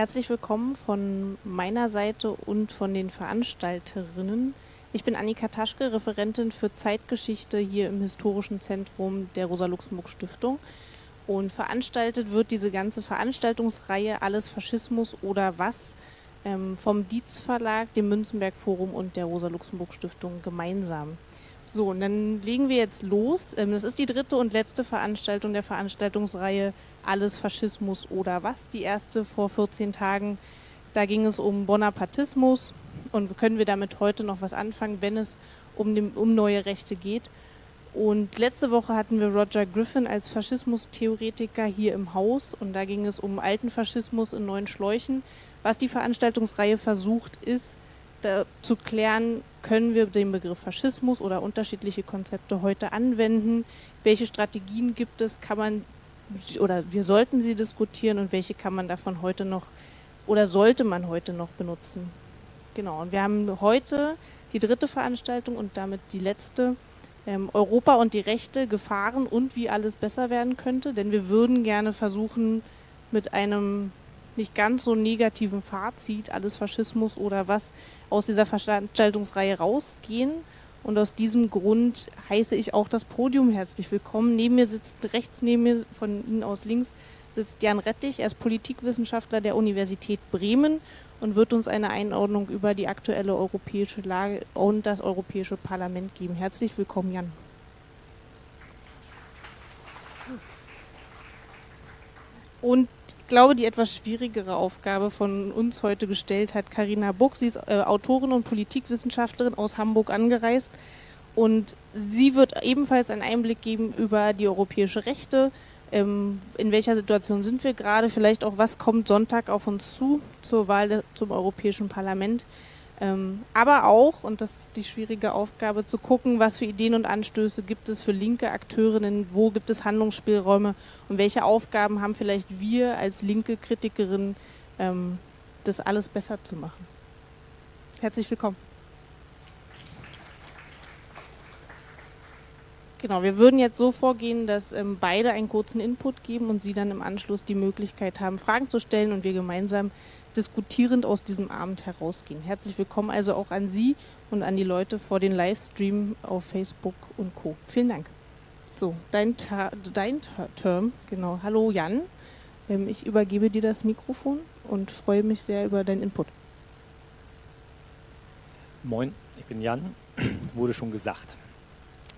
Herzlich willkommen von meiner Seite und von den Veranstalterinnen. Ich bin Annika Taschke, Referentin für Zeitgeschichte hier im Historischen Zentrum der Rosa-Luxemburg-Stiftung. Und veranstaltet wird diese ganze Veranstaltungsreihe Alles Faschismus oder was ähm, vom Dietz Verlag, dem Münzenberg Forum und der Rosa-Luxemburg-Stiftung gemeinsam. So, und dann legen wir jetzt los. Ähm, das ist die dritte und letzte Veranstaltung der Veranstaltungsreihe Alles Faschismus oder was. Die erste vor 14 Tagen. Da ging es um Bonapartismus und können wir damit heute noch was anfangen, wenn es um, dem, um neue Rechte geht. Und letzte Woche hatten wir Roger Griffin als Faschismustheoretiker hier im Haus und da ging es um alten Faschismus in neuen Schläuchen. Was die Veranstaltungsreihe versucht, ist, zu klären, können wir den Begriff Faschismus oder unterschiedliche Konzepte heute anwenden? Welche Strategien gibt es? Kann man oder wir sollten sie diskutieren und welche kann man davon heute noch oder sollte man heute noch benutzen? Genau, und wir haben heute die dritte Veranstaltung und damit die letzte. Ähm, Europa und die Rechte, Gefahren und wie alles besser werden könnte, denn wir würden gerne versuchen, mit einem nicht ganz so negativen Fazit, alles Faschismus oder was, aus dieser Veranstaltungsreihe rausgehen. Und aus diesem Grund heiße ich auch das Podium herzlich willkommen. Neben mir sitzt, rechts neben mir, von Ihnen aus links, sitzt Jan Rettich. Er ist Politikwissenschaftler der Universität Bremen und wird uns eine Einordnung über die aktuelle europäische Lage und das Europäische Parlament geben. Herzlich willkommen, Jan. Und glaube, die etwas schwierigere Aufgabe von uns heute gestellt hat Karina Buck. Sie ist äh, Autorin und Politikwissenschaftlerin aus Hamburg angereist und sie wird ebenfalls einen Einblick geben über die europäische Rechte. Ähm, in welcher Situation sind wir gerade? Vielleicht auch, was kommt Sonntag auf uns zu zur Wahl zum Europäischen Parlament? Ähm, aber auch, und das ist die schwierige Aufgabe, zu gucken, was für Ideen und Anstöße gibt es für linke Akteurinnen, wo gibt es Handlungsspielräume und welche Aufgaben haben vielleicht wir als linke Kritikerin, ähm, das alles besser zu machen. Herzlich willkommen. Genau, wir würden jetzt so vorgehen, dass ähm, beide einen kurzen Input geben und Sie dann im Anschluss die Möglichkeit haben, Fragen zu stellen und wir gemeinsam diskutierend aus diesem Abend herausgehen. Herzlich willkommen also auch an Sie und an die Leute vor den Livestream auf Facebook und Co. Vielen Dank. So, dein, dein Term, genau. Hallo Jan, ähm, ich übergebe dir das Mikrofon und freue mich sehr über deinen Input. Moin, ich bin Jan, wurde schon gesagt.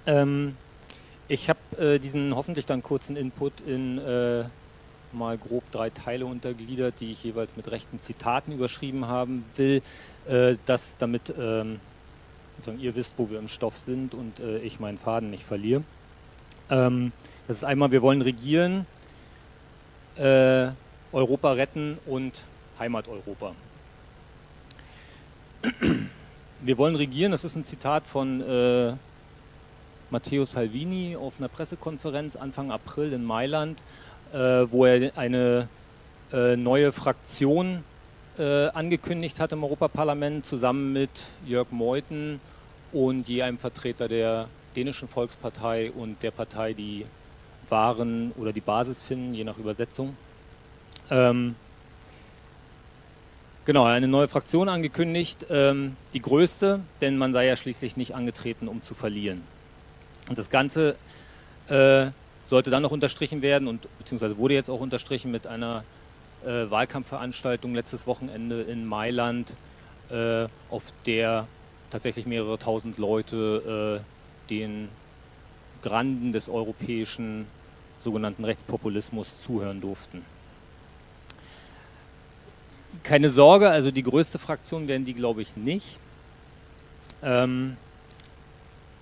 Ähm, ich habe äh, diesen hoffentlich dann kurzen Input in äh, mal grob drei Teile untergliedert, die ich jeweils mit rechten Zitaten überschrieben haben will, äh, dass damit ähm, ihr wisst, wo wir im Stoff sind und äh, ich meinen Faden nicht verliere. Ähm, das ist einmal, wir wollen regieren, äh, Europa retten und Heimat Europa. Wir wollen regieren, das ist ein Zitat von äh, Matteo Salvini auf einer Pressekonferenz Anfang April in Mailand wo er eine äh, neue Fraktion äh, angekündigt hat im Europaparlament, zusammen mit Jörg Meuthen und je einem Vertreter der dänischen Volkspartei und der Partei, die Waren oder die Basis finden, je nach Übersetzung. Ähm, genau, eine neue Fraktion angekündigt, ähm, die größte, denn man sei ja schließlich nicht angetreten, um zu verlieren. Und das Ganze äh, sollte dann noch unterstrichen werden und beziehungsweise wurde jetzt auch unterstrichen mit einer äh, Wahlkampfveranstaltung letztes Wochenende in Mailand, äh, auf der tatsächlich mehrere tausend Leute äh, den Granden des europäischen sogenannten Rechtspopulismus zuhören durften. Keine Sorge, also die größte Fraktion werden die, glaube ich, nicht. Ähm,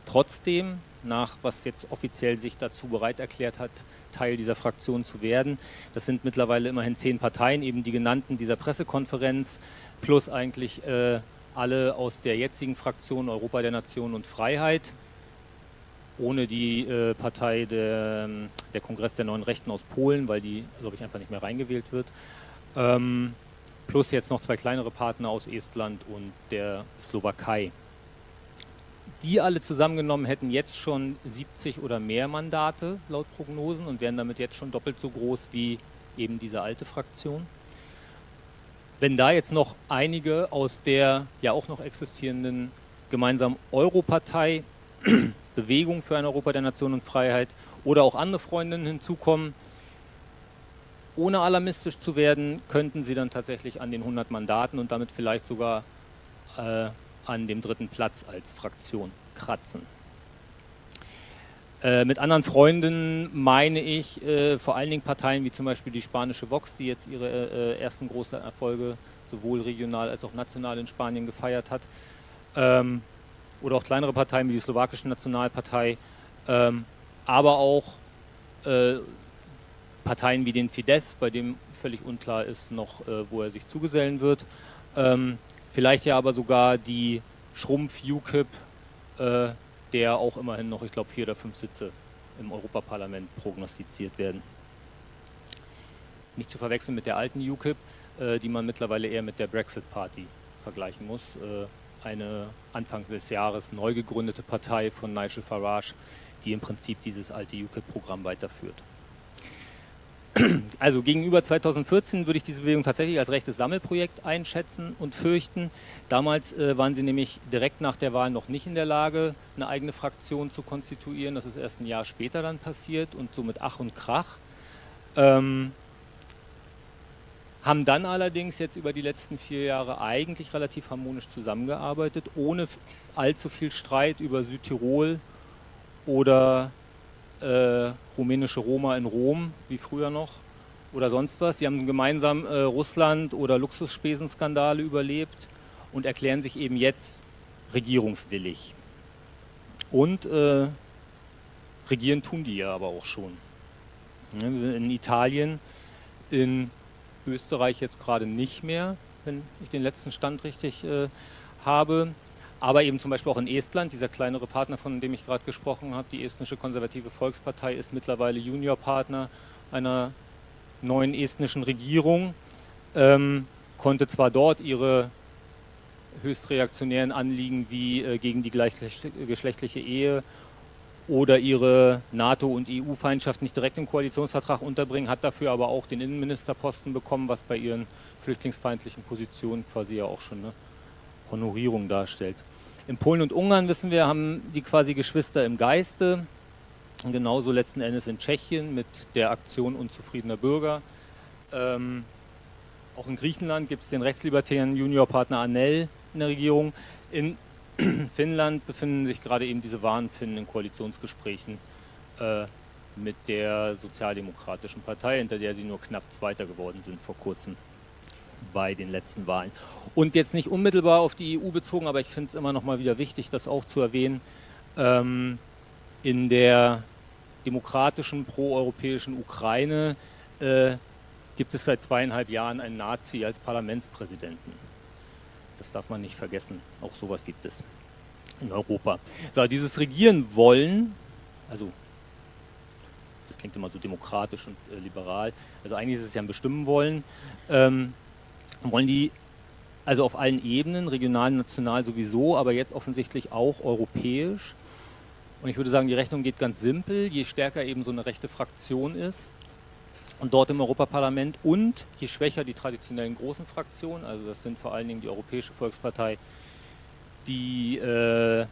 trotzdem nach, was jetzt offiziell sich dazu bereit erklärt hat, Teil dieser Fraktion zu werden. Das sind mittlerweile immerhin zehn Parteien, eben die genannten dieser Pressekonferenz, plus eigentlich äh, alle aus der jetzigen Fraktion Europa der Nation und Freiheit, ohne die äh, Partei der, der, Kongress der Neuen Rechten aus Polen, weil die, glaube ich, einfach nicht mehr reingewählt wird. Ähm, plus jetzt noch zwei kleinere Partner aus Estland und der Slowakei die alle zusammengenommen hätten jetzt schon 70 oder mehr Mandate laut Prognosen und wären damit jetzt schon doppelt so groß wie eben diese alte Fraktion. wenn da jetzt noch einige aus der ja auch noch existierenden gemeinsamen Europartei, Bewegung für ein Europa der Nation und Freiheit oder auch andere Freundinnen hinzukommen, ohne alarmistisch zu werden, könnten sie dann tatsächlich an den 100 Mandaten und damit vielleicht sogar äh, an dem dritten Platz als Fraktion kratzen. Äh, mit anderen Freunden meine ich äh, vor allen Dingen Parteien wie zum Beispiel die spanische Vox, die jetzt ihre äh, ersten großen Erfolge sowohl regional als auch national in Spanien gefeiert hat. Ähm, oder auch kleinere Parteien wie die slowakische Nationalpartei, ähm, aber auch äh, Parteien wie den Fidesz, bei dem völlig unklar ist noch, äh, wo er sich zugesellen wird. Ähm, vielleicht ja aber sogar die Schrumpf-UKIP, äh, der auch immerhin noch, ich glaube, vier oder fünf Sitze im Europaparlament prognostiziert werden. Nicht zu verwechseln mit der alten UKIP, äh, die man mittlerweile eher mit der Brexit Party vergleichen muss. Äh, eine Anfang des Jahres neu gegründete Partei von Nigel Farage, die im Prinzip dieses alte UKIP-Programm weiterführt. Also gegenüber 2014 würde ich diese Bewegung tatsächlich als rechtes Sammelprojekt einschätzen und fürchten. Damals äh, waren sie nämlich direkt nach der Wahl noch nicht in der Lage, eine eigene Fraktion zu konstituieren. Das ist erst ein Jahr später dann passiert und so mit Ach und Krach. Ähm, haben dann allerdings jetzt über die letzten vier Jahre eigentlich relativ harmonisch zusammengearbeitet, ohne allzu viel Streit über Südtirol oder äh, rumänische Roma in Rom, wie früher noch, oder sonst was. Sie haben gemeinsam äh, Russland- oder Luxusspesenskandale überlebt und erklären sich eben jetzt regierungswillig. Und äh, regieren tun die ja aber auch schon. In Italien, in Österreich jetzt gerade nicht mehr, wenn ich den letzten Stand richtig äh, habe aber eben zum Beispiel auch in Estland, dieser kleinere Partner, von dem ich gerade gesprochen habe, die estnische konservative Volkspartei ist mittlerweile Juniorpartner einer neuen estnischen Regierung, ähm, konnte zwar dort ihre höchst reaktionären Anliegen wie äh, gegen die gleichgeschlechtliche Ehe oder ihre NATO- und EU-Feindschaft nicht direkt im Koalitionsvertrag unterbringen, hat dafür aber auch den Innenministerposten bekommen, was bei ihren flüchtlingsfeindlichen Positionen quasi ja auch schon eine Honorierung darstellt. In Polen und Ungarn, wissen wir, haben die quasi Geschwister im Geiste. Und genauso letzten Endes in Tschechien mit der Aktion unzufriedener Bürger. Ähm, auch in Griechenland gibt es den rechtslibertären Juniorpartner Anel in der Regierung. In Finnland befinden sich gerade eben diese Wahnfinnen in Koalitionsgesprächen äh, mit der Sozialdemokratischen Partei, hinter der sie nur knapp Zweiter geworden sind vor kurzem bei den letzten Wahlen. Und jetzt nicht unmittelbar auf die EU bezogen, aber ich finde es immer noch mal wieder wichtig, das auch zu erwähnen. Ähm, in der demokratischen proeuropäischen Ukraine äh, gibt es seit zweieinhalb Jahren einen Nazi als Parlamentspräsidenten. Das darf man nicht vergessen. Auch sowas gibt es in Europa. So, dieses Regieren wollen, also das klingt immer so demokratisch und äh, liberal, also eigentlich ist es ja ein Bestimmen wollen, ähm, wollen die also auf allen Ebenen, regional, national sowieso, aber jetzt offensichtlich auch europäisch. Und ich würde sagen, die Rechnung geht ganz simpel, je stärker eben so eine rechte Fraktion ist und dort im Europaparlament und je schwächer die traditionellen großen Fraktionen, also das sind vor allen Dingen die Europäische Volkspartei, die äh,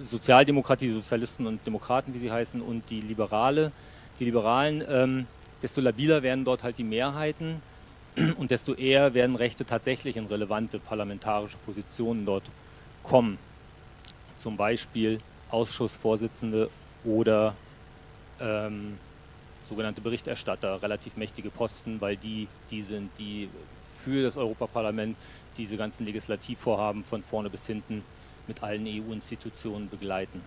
Sozialdemokratie, Sozialisten und Demokraten, wie sie heißen, und die Liberale, die Liberalen, ähm, desto labiler werden dort halt die Mehrheiten und desto eher werden Rechte tatsächlich in relevante parlamentarische Positionen dort kommen. Zum Beispiel Ausschussvorsitzende oder ähm, sogenannte Berichterstatter, relativ mächtige Posten, weil die die sind, die für das Europaparlament diese ganzen Legislativvorhaben von vorne bis hinten mit allen EU-Institutionen begleiten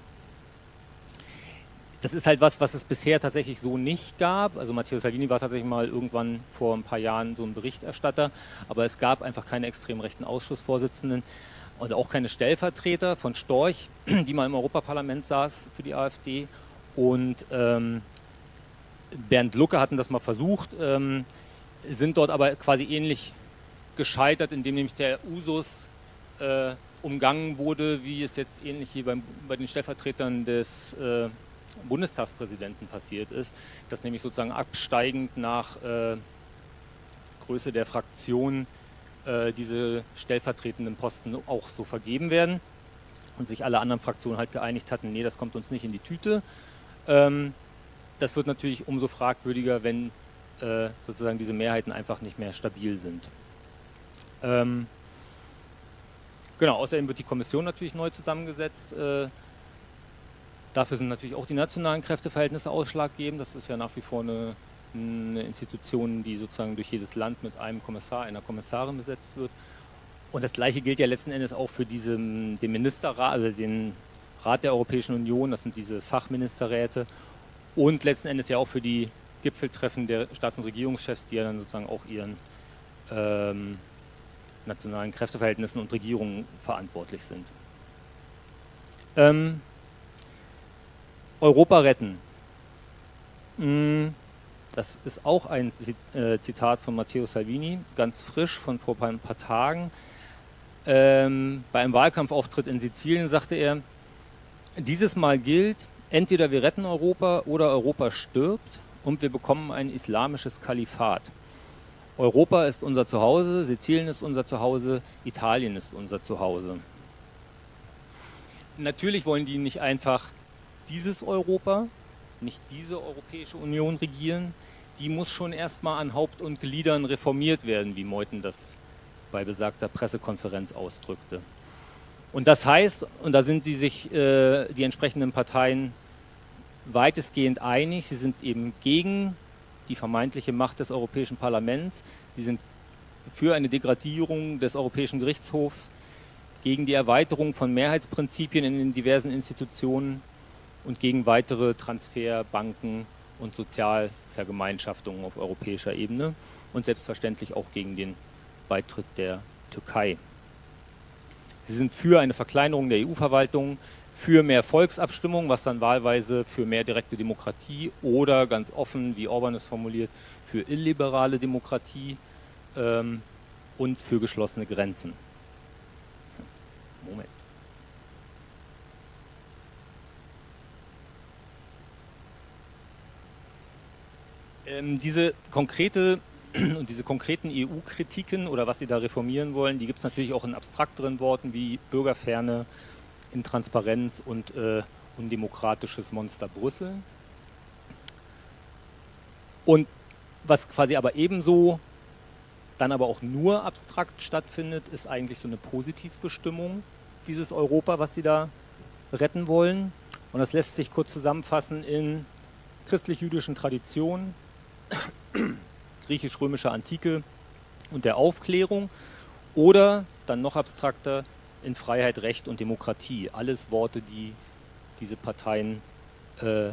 das ist halt was, was es bisher tatsächlich so nicht gab. Also Matteo Salvini war tatsächlich mal irgendwann vor ein paar Jahren so ein Berichterstatter, aber es gab einfach keine extrem rechten Ausschussvorsitzenden und auch keine Stellvertreter von Storch, die mal im Europaparlament saß für die AfD. Und ähm, Bernd Lucke hatten das mal versucht, ähm, sind dort aber quasi ähnlich gescheitert, indem nämlich der Usus äh, umgangen wurde, wie es jetzt ähnlich hier beim, bei den Stellvertretern des äh, Bundestagspräsidenten passiert ist, dass nämlich sozusagen absteigend nach äh, Größe der Fraktion äh, diese stellvertretenden Posten auch so vergeben werden und sich alle anderen Fraktionen halt geeinigt hatten, nee, das kommt uns nicht in die Tüte. Ähm, das wird natürlich umso fragwürdiger, wenn äh, sozusagen diese Mehrheiten einfach nicht mehr stabil sind. Ähm, genau, außerdem wird die Kommission natürlich neu zusammengesetzt. Äh, dafür sind natürlich auch die nationalen Kräfteverhältnisse ausschlaggebend. Das ist ja nach wie vor eine, eine Institution, die sozusagen durch jedes Land mit einem Kommissar, einer Kommissarin besetzt wird. Und das Gleiche gilt ja letzten Endes auch für diesen, den Ministerrat, also den Rat der Europäischen Union, das sind diese Fachministerräte und letzten Endes ja auch für die Gipfeltreffen der Staats- und Regierungschefs, die ja dann sozusagen auch ihren ähm, nationalen Kräfteverhältnissen und Regierungen verantwortlich sind. Ähm, Europa retten. Mm, das ist auch ein äh, Zitat von Matteo Salvini, ganz frisch von vor ein paar Tagen. Ähm, bei einem Wahlkampfauftritt in Sizilien sagte er, dieses Mal gilt, entweder wir retten Europa oder Europa stirbt und wir bekommen ein islamisches Kalifat. Europa ist unser Zuhause, Sizilien ist unser Zuhause, Italien ist unser Zuhause. Natürlich wollen die nicht einfach dieses Europa, nicht diese Europäische Union regieren, die muss schon erstmal an Haupt und Gliedern reformiert werden, wie Meuthen das bei besagter Pressekonferenz ausdrückte. Und das heißt, und da sind sie sich äh, die entsprechenden Parteien weitestgehend einig, sie sind eben gegen die vermeintliche Macht des Europäischen Parlaments, sie sind für eine Degradierung des Europäischen Gerichtshofs, gegen die Erweiterung von Mehrheitsprinzipien in den diversen Institutionen und gegen weitere Transferbanken und Sozialvergemeinschaftungen auf europäischer Ebene und selbstverständlich auch gegen den Beitritt der Türkei. Sie sind für eine Verkleinerung der EU-Verwaltung, für mehr Volksabstimmung, was dann wahlweise für mehr direkte Demokratie oder ganz offen, wie Orban es formuliert, für illiberale Demokratie ähm, und für geschlossene Grenzen. Moment. Ähm, diese konkrete und diese konkreten EU-Kritiken oder was sie da reformieren wollen, die gibt es natürlich auch in abstrakteren Worten wie Bürgerferne, Intransparenz und äh, undemokratisches Monster Brüssel. Und was quasi aber ebenso dann aber auch nur abstrakt stattfindet, ist eigentlich so eine Positivbestimmung dieses Europa, was sie da retten wollen. Und das lässt sich kurz zusammenfassen in christlich-jüdischen Traditionen, griechisch-römischer Antike und der Aufklärung oder dann noch abstrakter in Freiheit, Recht und Demokratie. Alles Worte, die diese Parteien äh,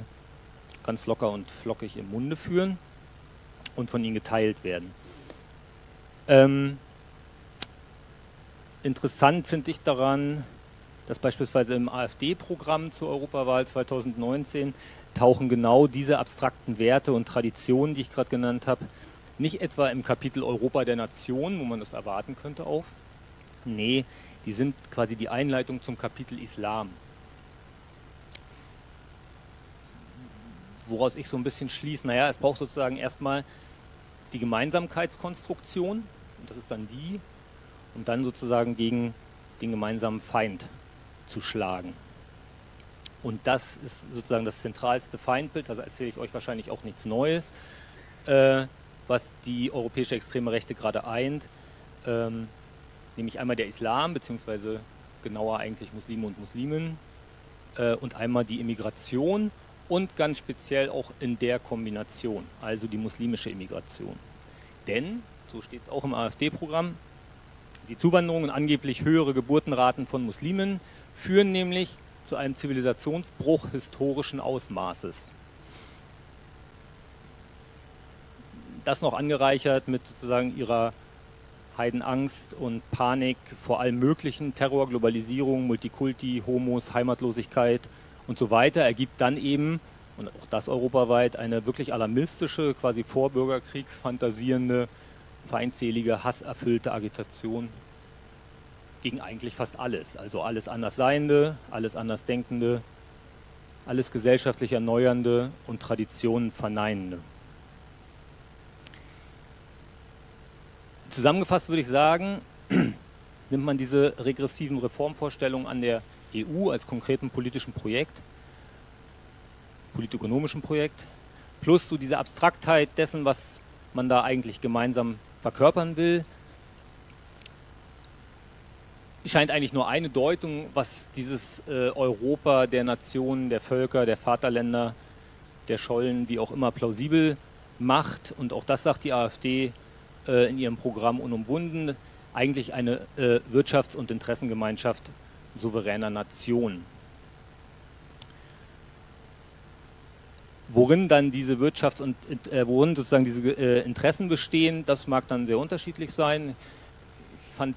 ganz locker und flockig im Munde führen und von ihnen geteilt werden. Ähm, interessant finde ich daran, dass beispielsweise im AfD-Programm zur Europawahl 2019 tauchen genau diese abstrakten Werte und Traditionen, die ich gerade genannt habe, nicht etwa im Kapitel Europa der Nation, wo man das erwarten könnte, auf. Nee, die sind quasi die Einleitung zum Kapitel Islam. Woraus ich so ein bisschen schließe, naja, es braucht sozusagen erstmal die Gemeinsamkeitskonstruktion, und das ist dann die, um dann sozusagen gegen den gemeinsamen Feind zu schlagen. Und das ist sozusagen das zentralste Feindbild, da erzähle ich euch wahrscheinlich auch nichts Neues, äh, was die europäische extreme Rechte gerade eint. Ähm, nämlich einmal der Islam, beziehungsweise genauer eigentlich Muslime und Muslimen äh, und einmal die Immigration und ganz speziell auch in der Kombination, also die muslimische Immigration. Denn, so steht es auch im AfD-Programm, die Zuwanderung und angeblich höhere Geburtenraten von Muslimen führen nämlich zu einem Zivilisationsbruch historischen Ausmaßes. Das noch angereichert mit sozusagen ihrer Heidenangst und Panik vor allem möglichen, Terror, Globalisierung, Multikulti, Homos, Heimatlosigkeit und so weiter, ergibt dann eben, und auch das europaweit, eine wirklich alarmistische, quasi vorbürgerkriegsfantasierende, feindselige, hasserfüllte Agitation gegen eigentlich fast alles. Also alles Andersseiende, alles Andersdenkende, alles gesellschaftlich Erneuernde und Traditionen verneinende. Zusammengefasst würde ich sagen, nimmt man diese regressiven Reformvorstellungen an der EU als konkreten politischen Projekt, politökonomischen Projekt, plus so diese Abstraktheit dessen, was man da eigentlich gemeinsam verkörpern will, scheint eigentlich nur eine Deutung, was dieses äh, Europa der Nationen, der Völker, der Vaterländer, der Schollen, wie auch immer, plausibel macht. Und auch das sagt die AfD äh, in ihrem Programm unumwunden, eigentlich eine äh, Wirtschafts- und Interessengemeinschaft souveräner Nationen. Worin dann diese Wirtschafts- und äh, worin sozusagen diese äh, Interessen bestehen, das mag dann sehr unterschiedlich sein. Ich fand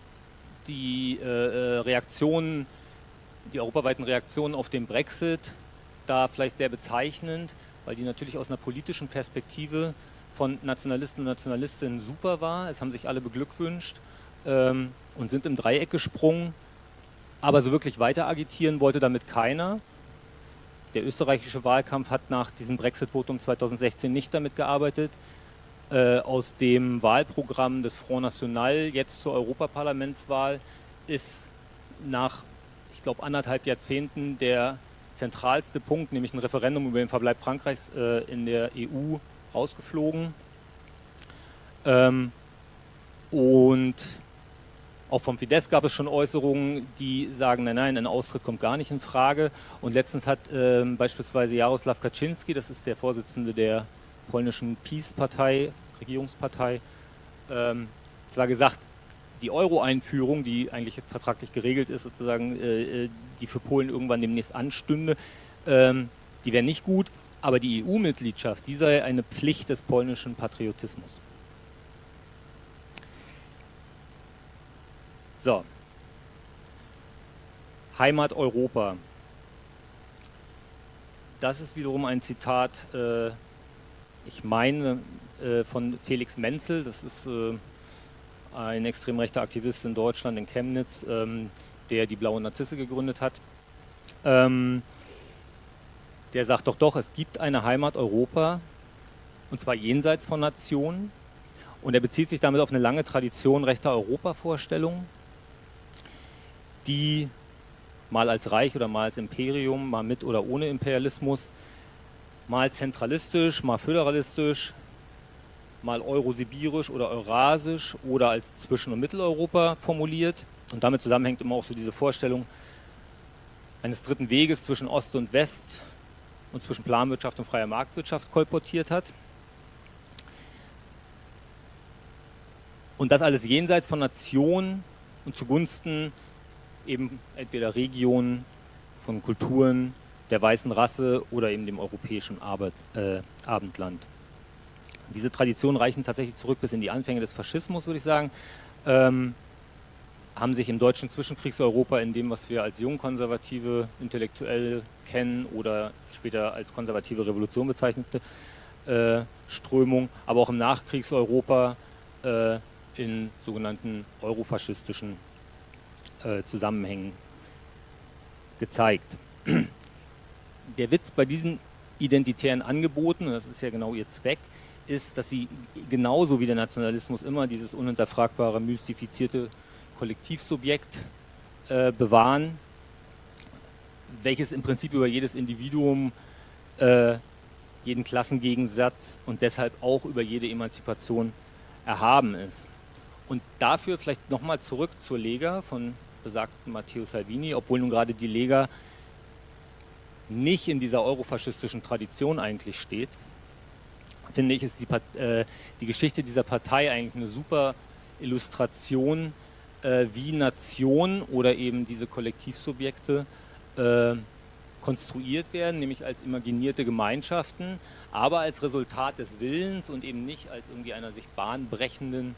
die äh, äh, Reaktionen, die europaweiten Reaktionen auf den Brexit da vielleicht sehr bezeichnend, weil die natürlich aus einer politischen Perspektive von Nationalisten und Nationalistinnen super war. Es haben sich alle beglückwünscht ähm, und sind im Dreieck gesprungen. Aber so wirklich weiter agitieren wollte damit keiner. Der österreichische Wahlkampf hat nach diesem Brexit-Votum 2016 nicht damit gearbeitet. Äh, aus dem Wahlprogramm des Front National jetzt zur Europaparlamentswahl ist nach, ich glaube, anderthalb Jahrzehnten der zentralste Punkt, nämlich ein Referendum über den Verbleib Frankreichs äh, in der EU, rausgeflogen. Ähm, und auch vom Fidesz gab es schon Äußerungen, die sagen, nein, nein, ein Austritt kommt gar nicht in Frage. Und letztens hat ähm, beispielsweise Jaroslaw Kaczynski, das ist der Vorsitzende der polnischen Peace-Partei, Regierungspartei, ähm, zwar gesagt, die Euro-Einführung, die eigentlich vertraglich geregelt ist, sozusagen, äh, äh die für Polen irgendwann demnächst anstünde, ähm, die wäre nicht gut, aber die EU-Mitgliedschaft, die sei eine Pflicht des polnischen Patriotismus. So. Heimat Europa. Das ist wiederum ein Zitat, äh, ich meine, äh, von Felix Menzel. Das ist äh, ein extrem rechter Aktivist in Deutschland, in Chemnitz, ähm, der die Blaue Narzisse gegründet hat. Ähm, der sagt doch doch, es gibt eine Heimat Europa, und zwar jenseits von Nationen. Und er bezieht sich damit auf eine lange Tradition rechter Europavorstellungen die mal als Reich oder mal als Imperium, mal mit oder ohne Imperialismus, mal zentralistisch, mal föderalistisch, mal eurosibirisch oder eurasisch oder als Zwischen- und Mitteleuropa formuliert. Und damit zusammenhängt immer auch so diese Vorstellung eines dritten Weges zwischen Ost und West und zwischen Planwirtschaft und freier Marktwirtschaft kolportiert hat. Und das alles jenseits von Nationen und zugunsten eben entweder Regionen von Kulturen der weißen Rasse oder eben dem europäischen Arbeit, äh, Abendland. Diese Traditionen reichen tatsächlich zurück bis in die Anfänge des Faschismus, würde ich sagen. Ähm, haben sich im deutschen Zwischenkriegseuropa in dem, was wir als jungkonservative Intellektuelle kennen oder später als konservative Revolution bezeichnete äh, Strömung, aber auch im Nachkriegseuropa äh, in sogenannten eurofaschistischen äh, Zusammenhängen gezeigt. Der Witz bei diesen identitären Angeboten, und das ist ja genau ihr Zweck, ist, dass sie genauso wie der Nationalismus immer dieses unhinterfragbare, mystifizierte Kollektivsubjekt äh, bewahren, welches im Prinzip über jedes Individuum, äh, jeden Klassengegensatz und deshalb auch über jede Emanzipation erhaben ist. Und dafür vielleicht nochmal zurück zur Lega von besagten Matteo Salvini, obwohl nun gerade die Lega nicht in dieser eurofaschistischen Tradition eigentlich steht, finde ich, ist die, äh, die Geschichte dieser Partei eigentlich eine super Illustration, äh, wie Nationen oder eben diese Kollektivsubjekte äh, konstruiert werden, nämlich als imaginierte Gemeinschaften, aber als Resultat des Willens und eben nicht als irgendwie einer sich bahnbrechenden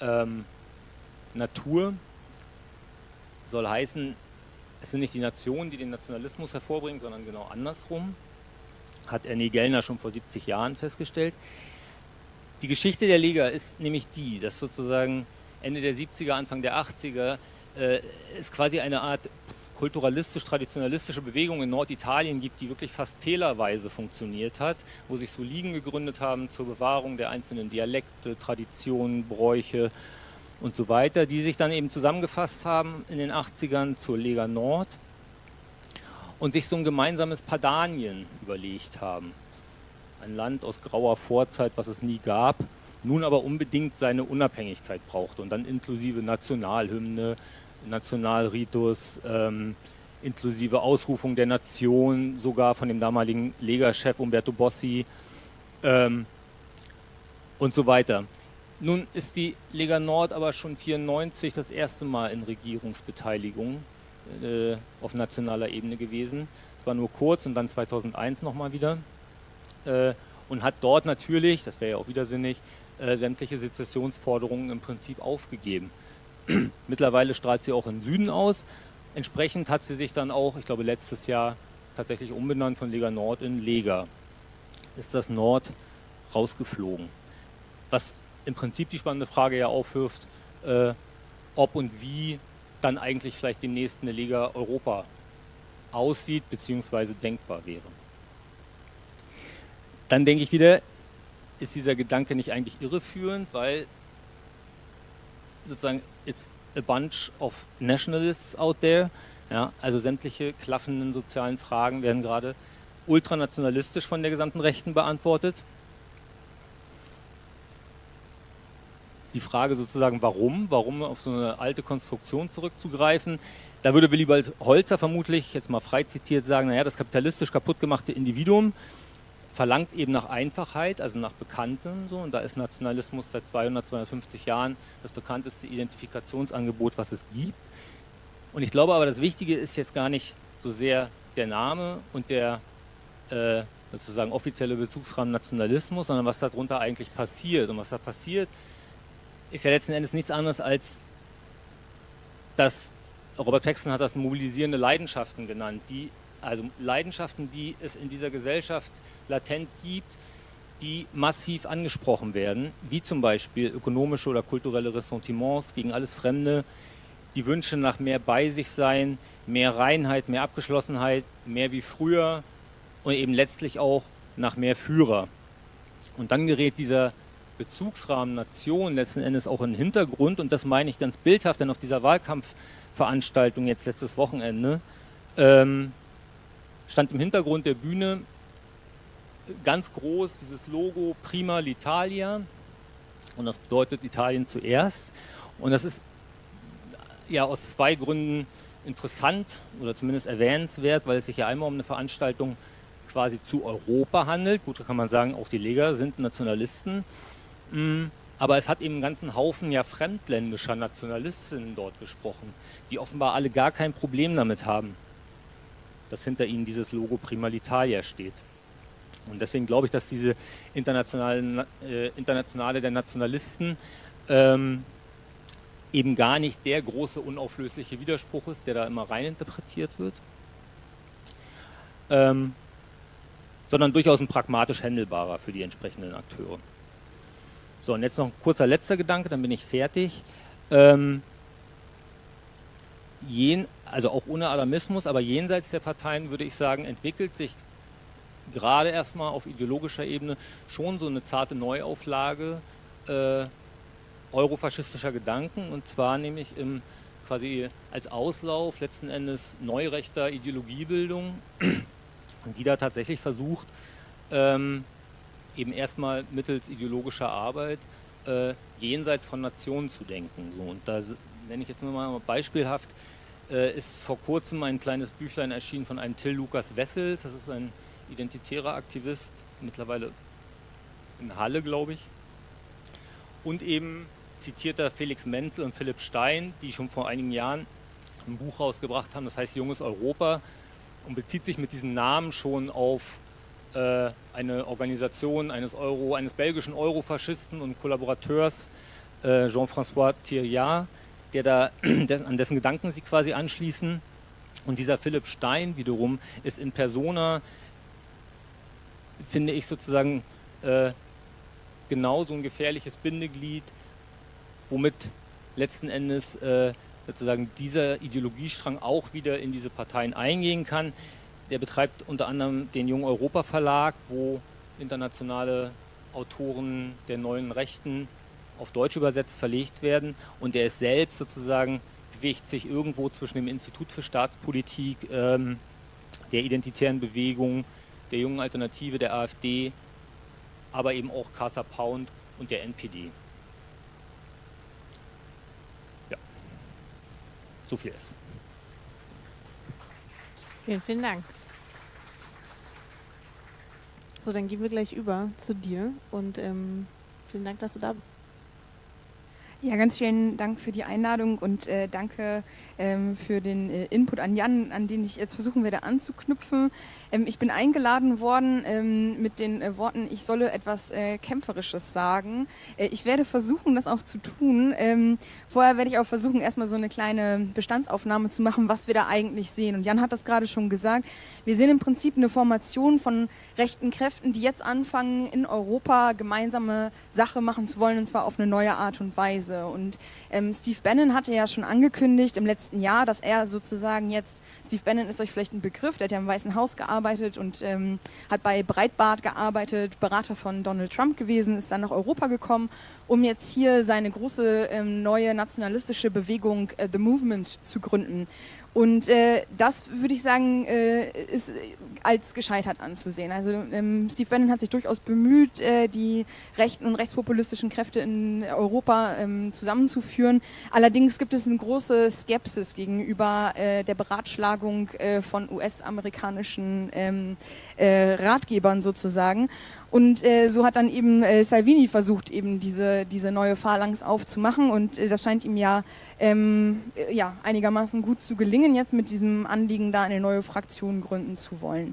ähm, Natur, soll heißen, es sind nicht die Nationen, die den Nationalismus hervorbringen, sondern genau andersrum, hat Ernie Gellner schon vor 70 Jahren festgestellt. Die Geschichte der Liga ist nämlich die, dass sozusagen Ende der 70er, Anfang der 80er äh, es quasi eine Art kulturalistisch-traditionalistische Bewegung in Norditalien gibt, die wirklich fast tälerweise funktioniert hat, wo sich so Ligen gegründet haben zur Bewahrung der einzelnen Dialekte, Traditionen, Bräuche, und so weiter, die sich dann eben zusammengefasst haben in den 80ern zur Lega Nord und sich so ein gemeinsames Padanien überlegt haben. Ein Land aus grauer Vorzeit, was es nie gab, nun aber unbedingt seine Unabhängigkeit brauchte und dann inklusive Nationalhymne, Nationalritus, ähm, inklusive Ausrufung der Nation, sogar von dem damaligen Lega-Chef Umberto Bossi ähm, und so weiter. Nun ist die Lega Nord aber schon 1994 das erste Mal in Regierungsbeteiligung äh, auf nationaler Ebene gewesen. Zwar nur kurz und dann 2001 nochmal wieder. Äh, und hat dort natürlich, das wäre ja auch widersinnig, äh, sämtliche Sezessionsforderungen im Prinzip aufgegeben. Mittlerweile strahlt sie auch im Süden aus. Entsprechend hat sie sich dann auch, ich glaube letztes Jahr, tatsächlich umbenannt von Lega Nord in Lega. Ist das Nord rausgeflogen. Was im Prinzip die spannende Frage ja aufwirft, äh, ob und wie dann eigentlich vielleicht demnächst eine Liga Europa aussieht bzw. denkbar wäre. Dann denke ich wieder, ist dieser Gedanke nicht eigentlich irreführend, weil sozusagen it's a bunch of nationalists out there, ja, also sämtliche klaffenden sozialen Fragen werden gerade ultranationalistisch von der gesamten Rechten beantwortet. Die Frage sozusagen, warum, warum auf so eine alte Konstruktion zurückzugreifen. Da würde Willibald Holzer vermutlich, jetzt mal frei zitiert, sagen, naja, das kapitalistisch kaputt gemachte Individuum verlangt eben nach Einfachheit, also nach Bekanntem. So, und da ist Nationalismus seit 200, 250 Jahren das bekannteste Identifikationsangebot, was es gibt. Und ich glaube aber, das Wichtige ist jetzt gar nicht so sehr der Name und der äh, sozusagen offizielle Bezugsrahmen Nationalismus, sondern was darunter eigentlich passiert. Und was da passiert, ist ja letzten Endes nichts anderes als das, Robert Paxton hat das mobilisierende Leidenschaften genannt, die, also Leidenschaften, die es in dieser Gesellschaft latent gibt, die massiv angesprochen werden, wie zum Beispiel ökonomische oder kulturelle Ressentiments gegen alles Fremde, die Wünsche nach mehr bei sich sein, mehr Reinheit, mehr Abgeschlossenheit, mehr wie früher und eben letztlich auch nach mehr Führer. Und dann gerät dieser Bezugsrahmen Nation letzten Endes auch den Hintergrund und das meine ich ganz bildhaft, denn auf dieser Wahlkampfveranstaltung jetzt letztes Wochenende ähm, stand im Hintergrund der Bühne ganz groß dieses Logo Prima l'Italia und das bedeutet Italien zuerst und das ist ja aus zwei Gründen interessant oder zumindest erwähnenswert, weil es sich ja einmal um eine Veranstaltung quasi zu Europa handelt. Gut, da kann man sagen, auch die Lega sind Nationalisten. Aber es hat eben einen ganzen Haufen ja fremdländischer Nationalistinnen dort gesprochen, die offenbar alle gar kein Problem damit haben, dass hinter ihnen dieses Logo Prima l'Italia steht. Und deswegen glaube ich, dass diese internationale, äh, internationale der Nationalisten ähm, eben gar nicht der große unauflösliche Widerspruch ist, der da immer reininterpretiert wird, ähm, sondern durchaus ein pragmatisch händelbarer für die entsprechenden Akteure. So, und jetzt noch ein kurzer letzter Gedanke, dann bin ich fertig. Ähm, jen, also auch ohne Alarmismus, aber jenseits der Parteien würde ich sagen, entwickelt sich gerade erstmal auf ideologischer Ebene schon so eine zarte Neuauflage äh, eurofaschistischer Gedanken und zwar nämlich im quasi als Auslauf letzten Endes neurechter Ideologiebildung, die da tatsächlich versucht, ähm, eben erstmal mittels ideologischer Arbeit äh, jenseits von Nationen zu denken. So, und da nenne ich jetzt nur mal beispielhaft, äh, ist vor kurzem ein kleines Büchlein erschienen von einem Till Lukas Wessels, das ist ein identitärer Aktivist, mittlerweile in Halle, glaube ich. Und eben zitierter Felix Menzel und Philipp Stein, die schon vor einigen Jahren ein Buch rausgebracht haben, das heißt Junges Europa und bezieht sich mit diesen Namen schon auf eine Organisation eines, Euro, eines belgischen Eurofaschisten und Kollaborateurs, äh, Jean-François Thiriard, der da, an dessen Gedanken sie quasi anschließen. Und dieser Philipp Stein wiederum ist in Persona, finde ich sozusagen, äh, genau so ein gefährliches Bindeglied, womit letzten Endes äh, sozusagen dieser Ideologiestrang auch wieder in diese Parteien eingehen kann. Der betreibt unter anderem den Jung Europa Verlag, wo internationale Autoren der neuen Rechten auf Deutsch übersetzt verlegt werden und er ist selbst sozusagen, bewegt sich irgendwo zwischen dem Institut für Staatspolitik, ähm, der identitären Bewegung, der jungen Alternative, der AfD, aber eben auch Casa Pound und der NPD. Ja, so viel ist. Vielen, vielen Dank. So, dann gehen wir gleich über zu dir und ähm, vielen Dank, dass du da bist. Ja, ganz vielen Dank für die Einladung und äh, danke ähm, für den äh, Input an Jan, an den ich jetzt versuchen werde anzuknüpfen. Ähm, ich bin eingeladen worden ähm, mit den äh, Worten, ich solle etwas äh, Kämpferisches sagen. Äh, ich werde versuchen, das auch zu tun. Ähm, vorher werde ich auch versuchen, erstmal so eine kleine Bestandsaufnahme zu machen, was wir da eigentlich sehen. Und Jan hat das gerade schon gesagt. Wir sehen im Prinzip eine Formation von rechten Kräften, die jetzt anfangen, in Europa gemeinsame Sache machen zu wollen, und zwar auf eine neue Art und Weise. Weise. Und ähm, Steve Bannon hatte ja schon angekündigt im letzten Jahr, dass er sozusagen jetzt, Steve Bannon ist euch vielleicht ein Begriff, der hat ja im Weißen Haus gearbeitet und ähm, hat bei Breitbart gearbeitet, Berater von Donald Trump gewesen, ist dann nach Europa gekommen, um jetzt hier seine große ähm, neue nationalistische Bewegung äh, The Movement zu gründen. Und äh, das würde ich sagen, äh, ist als gescheitert anzusehen. Also ähm, Steve Bannon hat sich durchaus bemüht, äh, die rechten und rechtspopulistischen Kräfte in Europa ähm, zusammenzuführen. Allerdings gibt es eine große Skepsis gegenüber äh, der Beratschlagung äh, von US-amerikanischen ähm, äh, Ratgebern sozusagen. Und äh, so hat dann eben äh, Salvini versucht, eben diese, diese neue Phalanx aufzumachen. Und äh, das scheint ihm ja, ähm, äh, ja einigermaßen gut zu gelingen, jetzt mit diesem Anliegen da eine neue Fraktion gründen zu wollen.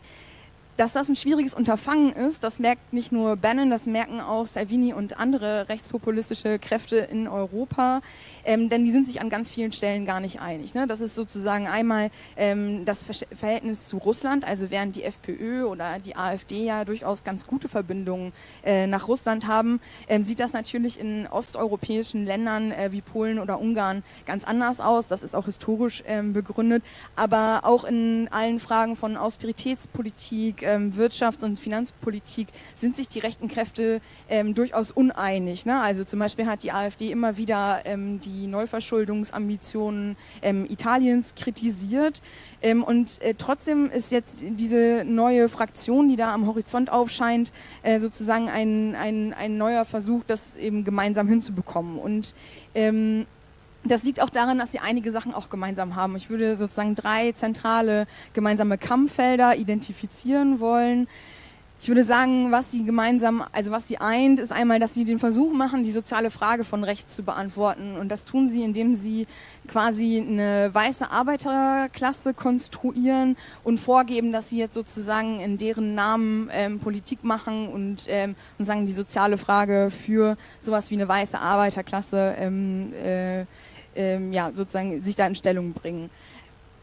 Dass das ein schwieriges Unterfangen ist, das merkt nicht nur Bannon, das merken auch Salvini und andere rechtspopulistische Kräfte in Europa, ähm, denn die sind sich an ganz vielen Stellen gar nicht einig. Ne? Das ist sozusagen einmal ähm, das Verhältnis zu Russland, also während die FPÖ oder die AfD ja durchaus ganz gute Verbindungen äh, nach Russland haben, ähm, sieht das natürlich in osteuropäischen Ländern äh, wie Polen oder Ungarn ganz anders aus. Das ist auch historisch ähm, begründet, aber auch in allen Fragen von Austeritätspolitik, ähm, Wirtschafts- und Finanzpolitik sind sich die rechten Kräfte ähm, durchaus uneinig. Ne? Also zum Beispiel hat die AfD immer wieder ähm, die Neuverschuldungsambitionen ähm, Italiens kritisiert. Ähm, und äh, trotzdem ist jetzt diese neue Fraktion, die da am Horizont aufscheint, äh, sozusagen ein, ein, ein neuer Versuch, das eben gemeinsam hinzubekommen. Und ähm, das liegt auch daran, dass sie einige Sachen auch gemeinsam haben. Ich würde sozusagen drei zentrale gemeinsame Kampffelder identifizieren wollen. Ich würde sagen, was sie gemeinsam, also was sie eint, ist einmal, dass sie den Versuch machen, die soziale Frage von rechts zu beantworten. Und das tun sie, indem sie quasi eine weiße Arbeiterklasse konstruieren und vorgeben, dass sie jetzt sozusagen in deren Namen ähm, Politik machen und, ähm, und sagen, die soziale Frage für sowas wie eine weiße Arbeiterklasse ähm, äh, ähm, ja, sozusagen sich da in Stellung bringen.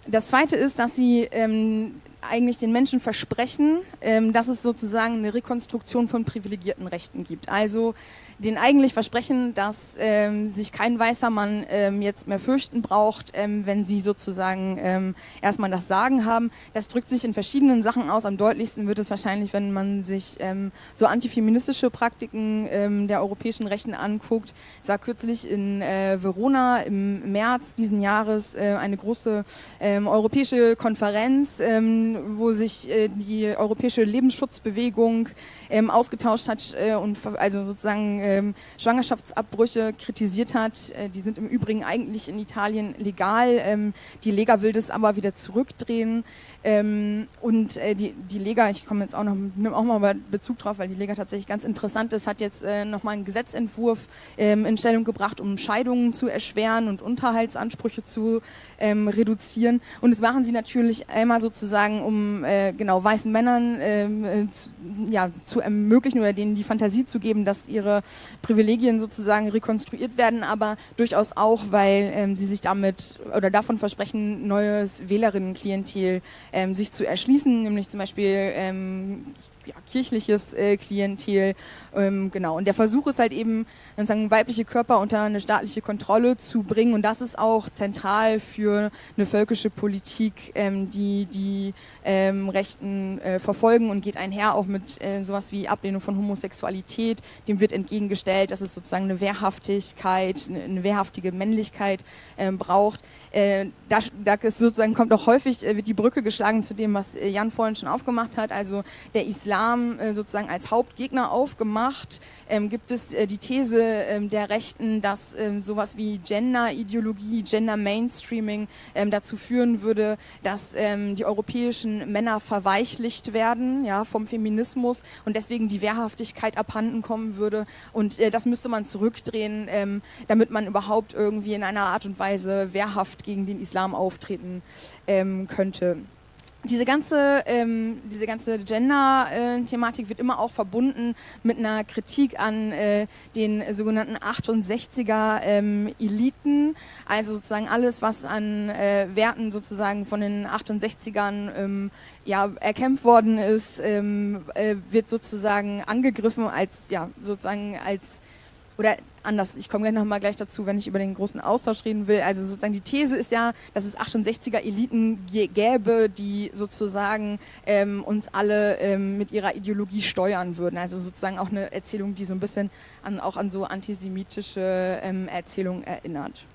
Das Zweite ist, dass sie ähm, eigentlich den Menschen versprechen, ähm, dass es sozusagen eine Rekonstruktion von privilegierten Rechten gibt. Also den eigentlich versprechen, dass ähm, sich kein weißer Mann ähm, jetzt mehr fürchten braucht, ähm, wenn sie sozusagen ähm, erstmal das Sagen haben. Das drückt sich in verschiedenen Sachen aus. Am deutlichsten wird es wahrscheinlich, wenn man sich ähm, so antifeministische Praktiken ähm, der europäischen Rechten anguckt. Es war kürzlich in äh, Verona im März diesen Jahres äh, eine große ähm, europäische Konferenz, ähm, wo sich äh, die europäische Lebensschutzbewegung ähm, ausgetauscht hat äh, und also sozusagen ähm, Schwangerschaftsabbrüche kritisiert hat. Äh, die sind im Übrigen eigentlich in Italien legal. Ähm, die Lega will das aber wieder zurückdrehen. Ähm, und äh, die, die Lega, ich komme jetzt auch noch, nehme auch mal Bezug drauf, weil die Lega tatsächlich ganz interessant ist, hat jetzt äh, nochmal einen Gesetzentwurf ähm, in Stellung gebracht, um Scheidungen zu erschweren und Unterhaltsansprüche zu ähm, reduzieren. Und das machen sie natürlich einmal sozusagen, um äh, genau weißen Männern ähm, äh, zu, ja, zu ermöglichen oder denen die Fantasie zu geben, dass ihre Privilegien sozusagen rekonstruiert werden, aber durchaus auch, weil ähm, sie sich damit oder davon versprechen, neues Wählerinnenklientel ähm, sich zu erschließen, nämlich zum Beispiel ähm, ja, kirchliches äh, Klientel. Ähm, genau. Und der Versuch ist halt eben, sozusagen weibliche Körper unter eine staatliche Kontrolle zu bringen. Und das ist auch zentral für eine völkische Politik, ähm, die die ähm, Rechten äh, verfolgen und geht einher auch mit äh, sowas wie Ablehnung von Homosexualität. Dem wird entgegengestellt, dass es sozusagen eine Wehrhaftigkeit, eine, eine wehrhaftige Männlichkeit äh, braucht. Äh, da, da ist sozusagen kommt auch häufig äh, wird die Brücke geschlagen zu dem, was äh, Jan vorhin schon aufgemacht hat. Also der Islam sozusagen als Hauptgegner aufgemacht. Ähm, gibt es die These ähm, der Rechten, dass ähm, sowas wie Gender-Ideologie, Gender-Mainstreaming ähm, dazu führen würde, dass ähm, die europäischen Männer verweichlicht werden ja, vom Feminismus und deswegen die Wehrhaftigkeit abhanden kommen würde. Und äh, das müsste man zurückdrehen, ähm, damit man überhaupt irgendwie in einer Art und Weise wehrhaft gegen den Islam auftreten ähm, könnte. Diese ganze, ähm, diese ganze Gender-Thematik wird immer auch verbunden mit einer Kritik an äh, den sogenannten 68er-Eliten. Ähm, also sozusagen alles, was an äh, Werten sozusagen von den 68ern ähm, ja, erkämpft worden ist, ähm, äh, wird sozusagen angegriffen als, ja, sozusagen als oder anders, ich komme gleich nochmal gleich dazu, wenn ich über den großen Austausch reden will. Also sozusagen die These ist ja, dass es 68er Eliten gäbe, die sozusagen ähm, uns alle ähm, mit ihrer Ideologie steuern würden. Also sozusagen auch eine Erzählung, die so ein bisschen an, auch an so antisemitische ähm, Erzählungen erinnert.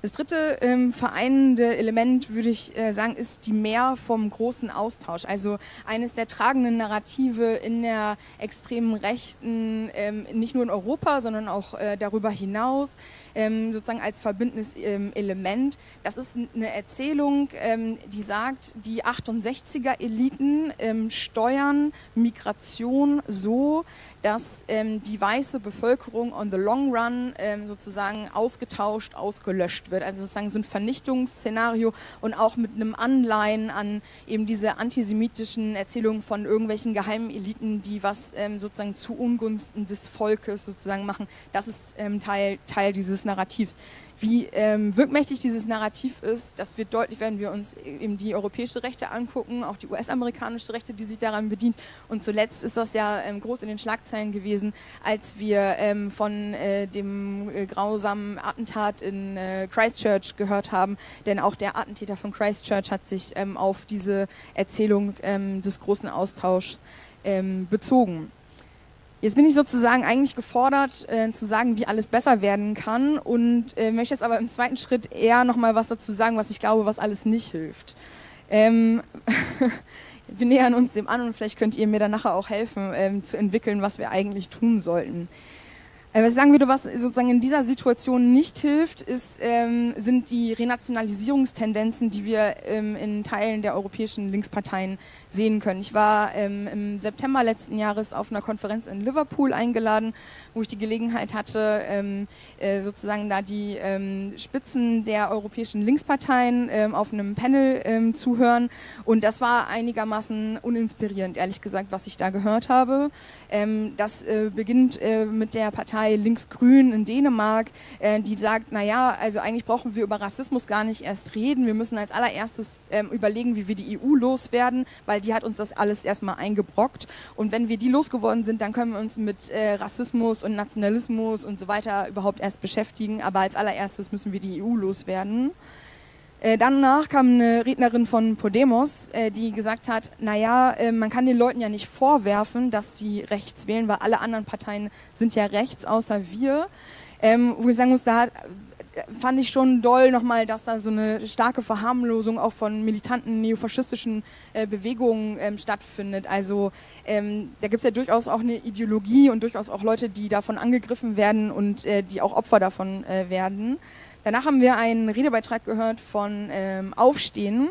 Das dritte ähm, vereinende Element, würde ich äh, sagen, ist die Mehr vom großen Austausch. Also eines der tragenden Narrative in der extremen Rechten, ähm, nicht nur in Europa, sondern auch äh, darüber hinaus, ähm, sozusagen als verbindendes ähm, Element. Das ist eine Erzählung, ähm, die sagt, die 68er-Eliten ähm, steuern Migration so, dass die weiße Bevölkerung on the long run sozusagen ausgetauscht, ausgelöscht wird. Also sozusagen so ein Vernichtungsszenario und auch mit einem Anleihen an eben diese antisemitischen Erzählungen von irgendwelchen geheimen Eliten, die was ähm, sozusagen zu Ungunsten des Volkes sozusagen machen. Das ist ähm, Teil, Teil dieses Narrativs. Wie ähm, wirkmächtig dieses Narrativ ist, das wird deutlich, wenn wir uns eben die europäische Rechte angucken, auch die US-amerikanische Rechte, die sich daran bedient. Und zuletzt ist das ja ähm, groß in den Schlagzeilen gewesen, als wir ähm, von äh, dem äh, grausamen Attentat in äh, Christchurch gehört haben. Denn auch der Attentäter von Christchurch hat sich ähm, auf diese Erzählung ähm, des großen Austauschs ähm, bezogen. Jetzt bin ich sozusagen eigentlich gefordert, äh, zu sagen, wie alles besser werden kann und äh, möchte jetzt aber im zweiten Schritt eher nochmal was dazu sagen, was ich glaube, was alles nicht hilft. Ähm, wir nähern uns dem an und vielleicht könnt ihr mir dann nachher auch helfen, ähm, zu entwickeln, was wir eigentlich tun sollten. Äh, was ich sagen würde, was sozusagen in dieser Situation nicht hilft, ist, ähm, sind die Renationalisierungstendenzen, die wir ähm, in Teilen der europäischen Linksparteien sehen können. Ich war ähm, im September letzten Jahres auf einer Konferenz in Liverpool eingeladen, wo ich die Gelegenheit hatte, ähm, äh, sozusagen da die ähm, Spitzen der europäischen Linksparteien ähm, auf einem Panel zu hören. Und das war einigermaßen uninspirierend, ehrlich gesagt, was ich da gehört habe. Das äh, beginnt äh, mit der Partei Linksgrün in Dänemark, äh, die sagt, naja, also eigentlich brauchen wir über Rassismus gar nicht erst reden. Wir müssen als allererstes ähm, überlegen, wie wir die EU loswerden, weil die hat uns das alles erstmal eingebrockt. Und wenn wir die losgeworden sind, dann können wir uns mit äh, Rassismus und Nationalismus und so weiter überhaupt erst beschäftigen. Aber als allererstes müssen wir die EU loswerden. Äh, danach kam eine Rednerin von Podemos, äh, die gesagt hat, naja, äh, man kann den Leuten ja nicht vorwerfen, dass sie rechts wählen, weil alle anderen Parteien sind ja rechts, außer wir. Ähm, wo ich sagen muss, da fand ich schon doll nochmal, dass da so eine starke Verharmlosung auch von militanten neofaschistischen äh, Bewegungen ähm, stattfindet. Also ähm, da gibt es ja durchaus auch eine Ideologie und durchaus auch Leute, die davon angegriffen werden und äh, die auch Opfer davon äh, werden. Danach haben wir einen Redebeitrag gehört von ähm, Aufstehen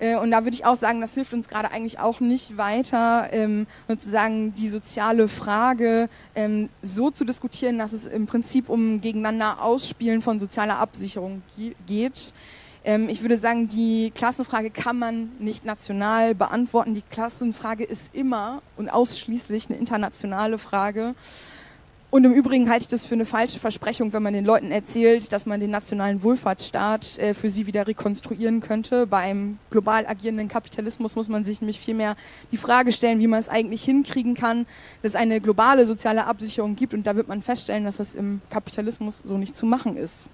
äh, und da würde ich auch sagen, das hilft uns gerade eigentlich auch nicht weiter, ähm, sozusagen die soziale Frage ähm, so zu diskutieren, dass es im Prinzip um gegeneinander Ausspielen von sozialer Absicherung geht. Ähm, ich würde sagen, die Klassenfrage kann man nicht national beantworten. Die Klassenfrage ist immer und ausschließlich eine internationale Frage. Und im Übrigen halte ich das für eine falsche Versprechung, wenn man den Leuten erzählt, dass man den nationalen Wohlfahrtsstaat äh, für sie wieder rekonstruieren könnte. Bei einem global agierenden Kapitalismus muss man sich nämlich vielmehr die Frage stellen, wie man es eigentlich hinkriegen kann, dass es eine globale soziale Absicherung gibt. Und da wird man feststellen, dass das im Kapitalismus so nicht zu machen ist.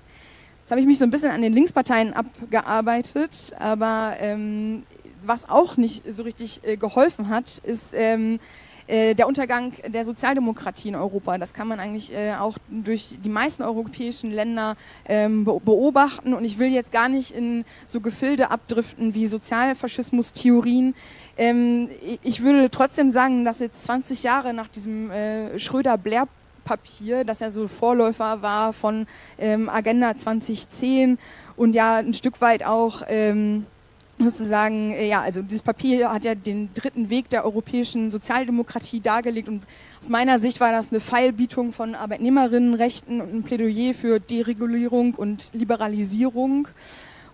Jetzt habe ich mich so ein bisschen an den Linksparteien abgearbeitet, aber ähm, was auch nicht so richtig äh, geholfen hat, ist ähm, äh, der Untergang der Sozialdemokratie in Europa. Das kann man eigentlich äh, auch durch die meisten europäischen Länder ähm, beobachten. Und ich will jetzt gar nicht in so Gefilde abdriften wie Sozialfaschismus-Theorien. Ähm, ich würde trotzdem sagen, dass jetzt 20 Jahre nach diesem äh, Schröder-Blair Papier, das ja so Vorläufer war von ähm, Agenda 2010 und ja ein Stück weit auch ähm, sozusagen, äh, ja, also dieses Papier hat ja den dritten Weg der europäischen Sozialdemokratie dargelegt und aus meiner Sicht war das eine Feilbietung von Arbeitnehmerinnenrechten und ein Plädoyer für Deregulierung und Liberalisierung.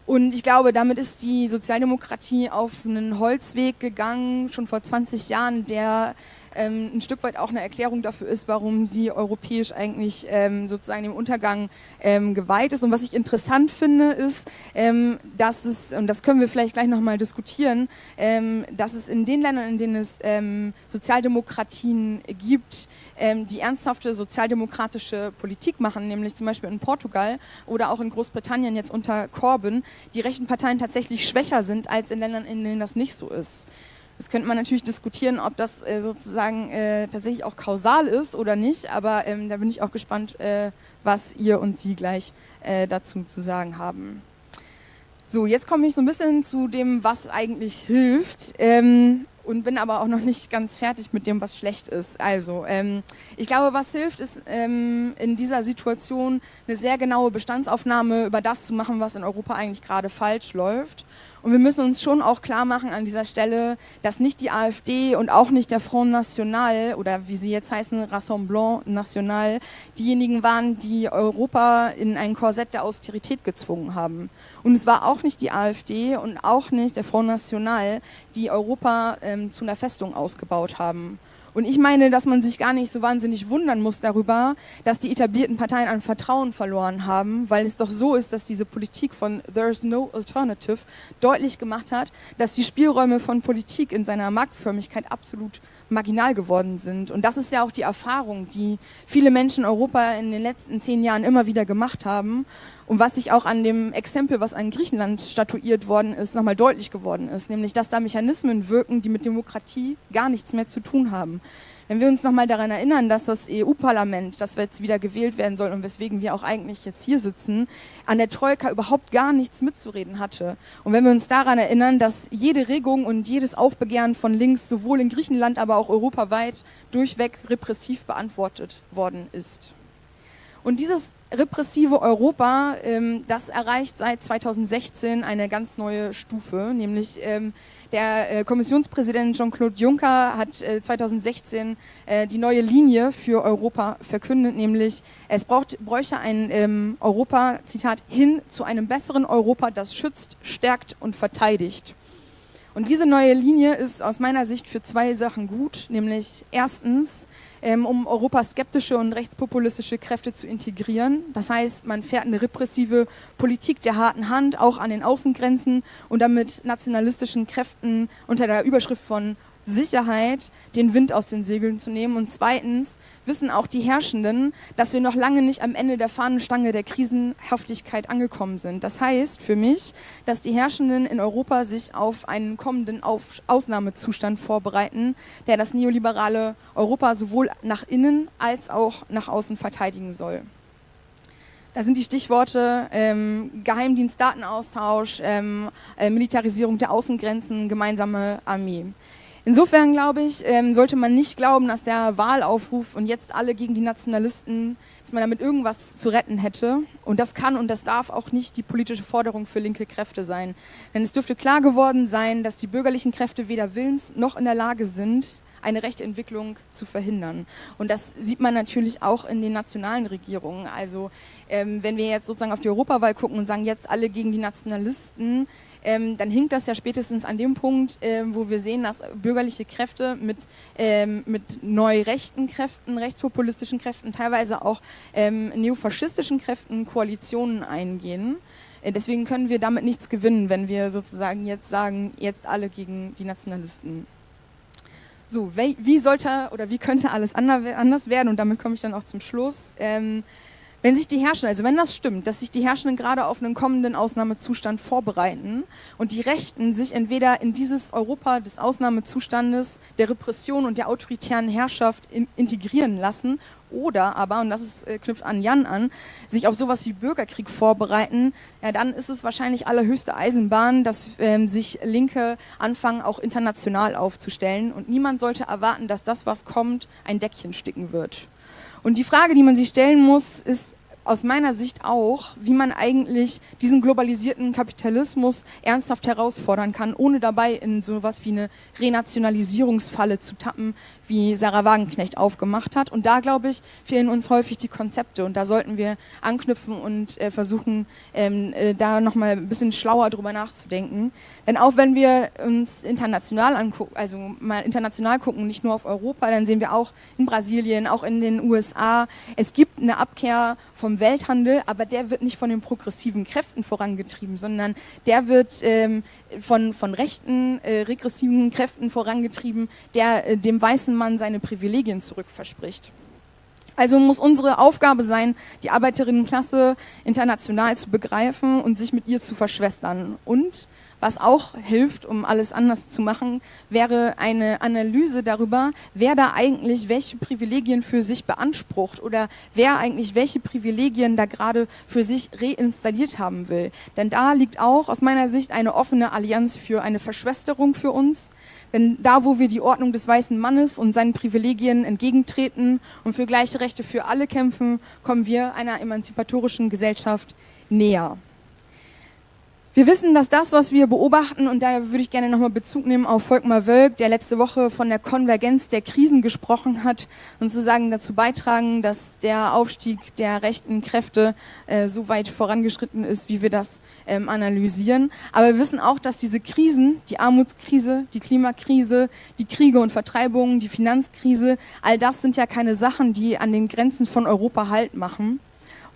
Und ich glaube, damit ist die Sozialdemokratie auf einen Holzweg gegangen, schon vor 20 Jahren, der ähm, ein Stück weit auch eine Erklärung dafür ist, warum sie europäisch eigentlich ähm, sozusagen dem Untergang ähm, geweiht ist. Und was ich interessant finde, ist, ähm, dass es, und das können wir vielleicht gleich nochmal diskutieren, ähm, dass es in den Ländern, in denen es ähm, Sozialdemokratien gibt, die ernsthafte sozialdemokratische Politik machen, nämlich zum Beispiel in Portugal oder auch in Großbritannien jetzt unter Corbyn, die rechten Parteien tatsächlich schwächer sind als in Ländern, in denen das nicht so ist. Das könnte man natürlich diskutieren, ob das äh, sozusagen äh, tatsächlich auch kausal ist oder nicht, aber ähm, da bin ich auch gespannt, äh, was ihr und sie gleich äh, dazu zu sagen haben. So, jetzt komme ich so ein bisschen zu dem, was eigentlich hilft. Ähm, und bin aber auch noch nicht ganz fertig mit dem, was schlecht ist. Also, ähm, ich glaube, was hilft, ist ähm, in dieser Situation eine sehr genaue Bestandsaufnahme über das zu machen, was in Europa eigentlich gerade falsch läuft und wir müssen uns schon auch klar machen an dieser Stelle, dass nicht die AfD und auch nicht der Front National oder wie sie jetzt heißen, Rassemblement National, diejenigen waren, die Europa in ein Korsett der Austerität gezwungen haben. Und es war auch nicht die AfD und auch nicht der Front National, die Europa ähm, zu einer Festung ausgebaut haben. Und ich meine, dass man sich gar nicht so wahnsinnig wundern muss darüber, dass die etablierten Parteien an Vertrauen verloren haben, weil es doch so ist, dass diese Politik von There's no alternative deutlich gemacht hat, dass die Spielräume von Politik in seiner Marktförmigkeit absolut marginal geworden sind. Und das ist ja auch die Erfahrung, die viele Menschen in Europa in den letzten zehn Jahren immer wieder gemacht haben. Und was sich auch an dem Exempel, was an Griechenland statuiert worden ist, nochmal deutlich geworden ist, nämlich dass da Mechanismen wirken, die mit Demokratie gar nichts mehr zu tun haben. Wenn wir uns nochmal daran erinnern, dass das EU-Parlament, das jetzt wieder gewählt werden soll und weswegen wir auch eigentlich jetzt hier sitzen, an der Troika überhaupt gar nichts mitzureden hatte. Und wenn wir uns daran erinnern, dass jede Regung und jedes Aufbegehren von links sowohl in Griechenland, aber auch europaweit durchweg repressiv beantwortet worden ist. Und dieses repressive Europa, ähm, das erreicht seit 2016 eine ganz neue Stufe, nämlich ähm, der äh, Kommissionspräsident Jean-Claude Juncker hat äh, 2016 äh, die neue Linie für Europa verkündet, nämlich es braucht, bräuchte ein ähm, Europa, Zitat, hin zu einem besseren Europa, das schützt, stärkt und verteidigt. Und diese neue Linie ist aus meiner Sicht für zwei Sachen gut, nämlich erstens, um europaskeptische und rechtspopulistische Kräfte zu integrieren. Das heißt, man fährt eine repressive Politik der harten Hand auch an den Außengrenzen und damit nationalistischen Kräften unter der Überschrift von Sicherheit, den Wind aus den Segeln zu nehmen. Und zweitens wissen auch die Herrschenden, dass wir noch lange nicht am Ende der Fahnenstange der Krisenhaftigkeit angekommen sind. Das heißt für mich, dass die Herrschenden in Europa sich auf einen kommenden auf Ausnahmezustand vorbereiten, der das neoliberale Europa sowohl nach innen als auch nach außen verteidigen soll. Da sind die Stichworte ähm, Geheimdienst, Datenaustausch, ähm, äh, Militarisierung der Außengrenzen, gemeinsame Armee. Insofern glaube ich, ähm, sollte man nicht glauben, dass der Wahlaufruf und jetzt alle gegen die Nationalisten, dass man damit irgendwas zu retten hätte. Und das kann und das darf auch nicht die politische Forderung für linke Kräfte sein. Denn es dürfte klar geworden sein, dass die bürgerlichen Kräfte weder willens noch in der Lage sind, eine rechte Entwicklung zu verhindern. Und das sieht man natürlich auch in den nationalen Regierungen. Also ähm, wenn wir jetzt sozusagen auf die Europawahl gucken und sagen, jetzt alle gegen die Nationalisten, ähm, dann hinkt das ja spätestens an dem Punkt, äh, wo wir sehen, dass bürgerliche Kräfte mit, ähm, mit neu rechten Kräften, rechtspopulistischen Kräften, teilweise auch ähm, neofaschistischen Kräften Koalitionen eingehen. Äh, deswegen können wir damit nichts gewinnen, wenn wir sozusagen jetzt sagen, jetzt alle gegen die Nationalisten. So, wie sollte oder wie könnte alles anders werden? Und damit komme ich dann auch zum Schluss. Ähm, wenn sich die Herrschenden, also wenn das stimmt, dass sich die Herrschenden gerade auf einen kommenden Ausnahmezustand vorbereiten und die Rechten sich entweder in dieses Europa des Ausnahmezustandes, der Repression und der autoritären Herrschaft in, integrieren lassen oder aber, und das ist, äh, knüpft an Jan an, sich auf sowas wie Bürgerkrieg vorbereiten, ja, dann ist es wahrscheinlich allerhöchste Eisenbahn, dass ähm, sich Linke anfangen, auch international aufzustellen. Und niemand sollte erwarten, dass das, was kommt, ein Deckchen sticken wird. Und die Frage, die man sich stellen muss, ist aus meiner Sicht auch, wie man eigentlich diesen globalisierten Kapitalismus ernsthaft herausfordern kann, ohne dabei in sowas wie eine Renationalisierungsfalle zu tappen, wie Sarah Wagenknecht aufgemacht hat. Und da, glaube ich, fehlen uns häufig die Konzepte. Und da sollten wir anknüpfen und äh, versuchen, ähm, äh, da nochmal ein bisschen schlauer drüber nachzudenken. Denn auch wenn wir uns international angucken, also mal international gucken, nicht nur auf Europa, dann sehen wir auch in Brasilien, auch in den USA, es gibt eine Abkehr vom Welthandel, aber der wird nicht von den progressiven Kräften vorangetrieben, sondern der wird ähm, von, von rechten, äh, regressiven Kräften vorangetrieben, der äh, dem weißen Mann seine Privilegien zurückverspricht. Also muss unsere Aufgabe sein, die Arbeiterinnenklasse international zu begreifen und sich mit ihr zu verschwestern und was auch hilft, um alles anders zu machen, wäre eine Analyse darüber, wer da eigentlich welche Privilegien für sich beansprucht oder wer eigentlich welche Privilegien da gerade für sich reinstalliert haben will. Denn da liegt auch aus meiner Sicht eine offene Allianz für eine Verschwesterung für uns. Denn da, wo wir die Ordnung des weißen Mannes und seinen Privilegien entgegentreten und für gleiche Rechte für alle kämpfen, kommen wir einer emanzipatorischen Gesellschaft näher. Wir wissen, dass das, was wir beobachten, und da würde ich gerne nochmal Bezug nehmen auf Volkmar Wölk, der letzte Woche von der Konvergenz der Krisen gesprochen hat und sozusagen dazu beitragen, dass der Aufstieg der rechten Kräfte äh, so weit vorangeschritten ist, wie wir das ähm, analysieren. Aber wir wissen auch, dass diese Krisen, die Armutskrise, die Klimakrise, die Kriege und Vertreibungen, die Finanzkrise, all das sind ja keine Sachen, die an den Grenzen von Europa Halt machen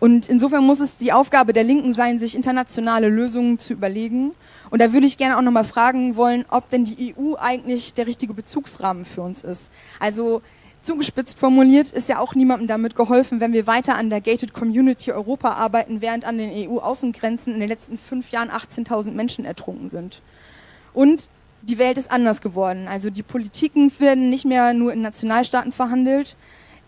und insofern muss es die Aufgabe der Linken sein, sich internationale Lösungen zu überlegen. Und da würde ich gerne auch nochmal fragen wollen, ob denn die EU eigentlich der richtige Bezugsrahmen für uns ist. Also zugespitzt formuliert ist ja auch niemandem damit geholfen, wenn wir weiter an der Gated Community Europa arbeiten, während an den EU-Außengrenzen in den letzten fünf Jahren 18.000 Menschen ertrunken sind. Und die Welt ist anders geworden. Also die Politiken werden nicht mehr nur in Nationalstaaten verhandelt,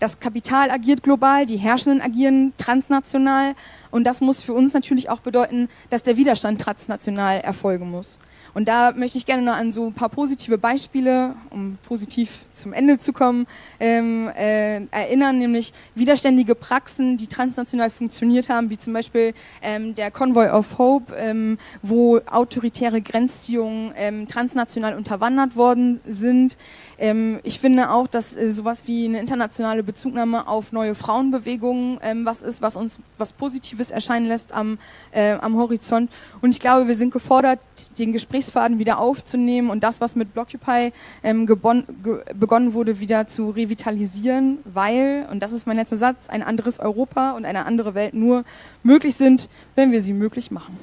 das Kapital agiert global, die Herrschenden agieren transnational und das muss für uns natürlich auch bedeuten, dass der Widerstand transnational erfolgen muss. Und da möchte ich gerne noch an so ein paar positive Beispiele, um positiv zum Ende zu kommen, ähm, äh, erinnern, nämlich widerständige Praxen, die transnational funktioniert haben, wie zum Beispiel ähm, der Convoy of Hope, ähm, wo autoritäre Grenzziehungen ähm, transnational unterwandert worden sind. Ähm, ich finde auch, dass äh, sowas wie eine internationale Bezugnahme auf neue Frauenbewegungen ähm, was ist, was uns was Positives erscheinen lässt am, äh, am Horizont. Und ich glaube, wir sind gefordert, den Gesprächsfaden wieder aufzunehmen und das, was mit Blockupy ähm, begonnen wurde, wieder zu revitalisieren, weil, und das ist mein letzter Satz, ein anderes Europa und eine andere Welt nur möglich sind, wenn wir sie möglich machen.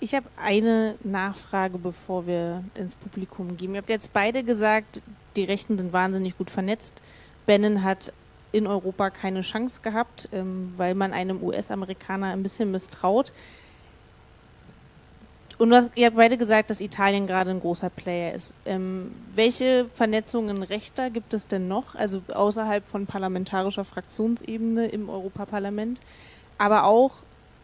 Ich habe eine Nachfrage, bevor wir ins Publikum gehen. Ihr habt jetzt beide gesagt, die Rechten sind wahnsinnig gut vernetzt. Bannon hat in Europa keine Chance gehabt, ähm, weil man einem US-Amerikaner ein bisschen misstraut. Und du hast, ihr habt beide gesagt, dass Italien gerade ein großer Player ist. Ähm, welche Vernetzungen rechter gibt es denn noch, also außerhalb von parlamentarischer Fraktionsebene im Europaparlament, aber auch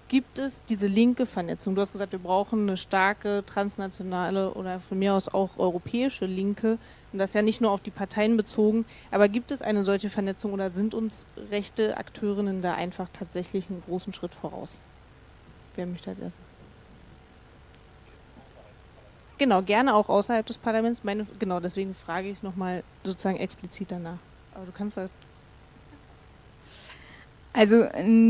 gibt es diese linke Vernetzung? Du hast gesagt, wir brauchen eine starke transnationale oder von mir aus auch europäische Linke. Und das ja nicht nur auf die Parteien bezogen. Aber gibt es eine solche Vernetzung oder sind uns rechte Akteurinnen da einfach tatsächlich einen großen Schritt voraus? Wer möchte als erstes? Genau, gerne auch außerhalb des Parlaments. Meine, genau, deswegen frage ich nochmal sozusagen explizit danach. Aber du kannst halt Also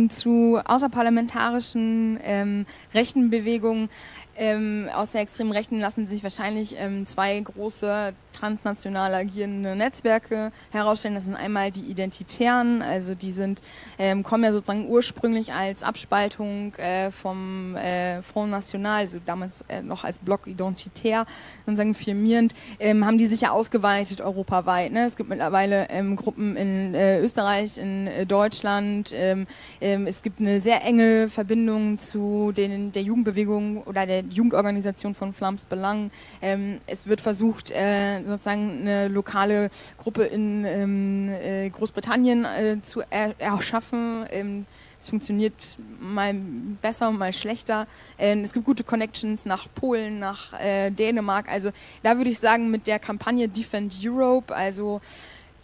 zu außerparlamentarischen ähm, rechten Bewegungen ähm, aus der extremen Rechten lassen sich wahrscheinlich ähm, zwei große transnational agierende Netzwerke herausstellen. Das sind einmal die Identitären, also die sind, ähm, kommen ja sozusagen ursprünglich als Abspaltung äh, vom äh, Front National, also damals äh, noch als Block identitär, sozusagen firmierend, ähm, haben die sich ja ausgeweitet europaweit. Ne? Es gibt mittlerweile ähm, Gruppen in äh, Österreich, in äh, Deutschland. Ähm, ähm, es gibt eine sehr enge Verbindung zu den, der Jugendbewegung oder der Jugendorganisation von Flams Belang. Ähm, es wird versucht, äh, sozusagen eine lokale Gruppe in ähm, äh, Großbritannien äh, zu er erschaffen. Ähm, es funktioniert mal besser, mal schlechter. Ähm, es gibt gute Connections nach Polen, nach äh, Dänemark. Also da würde ich sagen, mit der Kampagne Defend Europe, also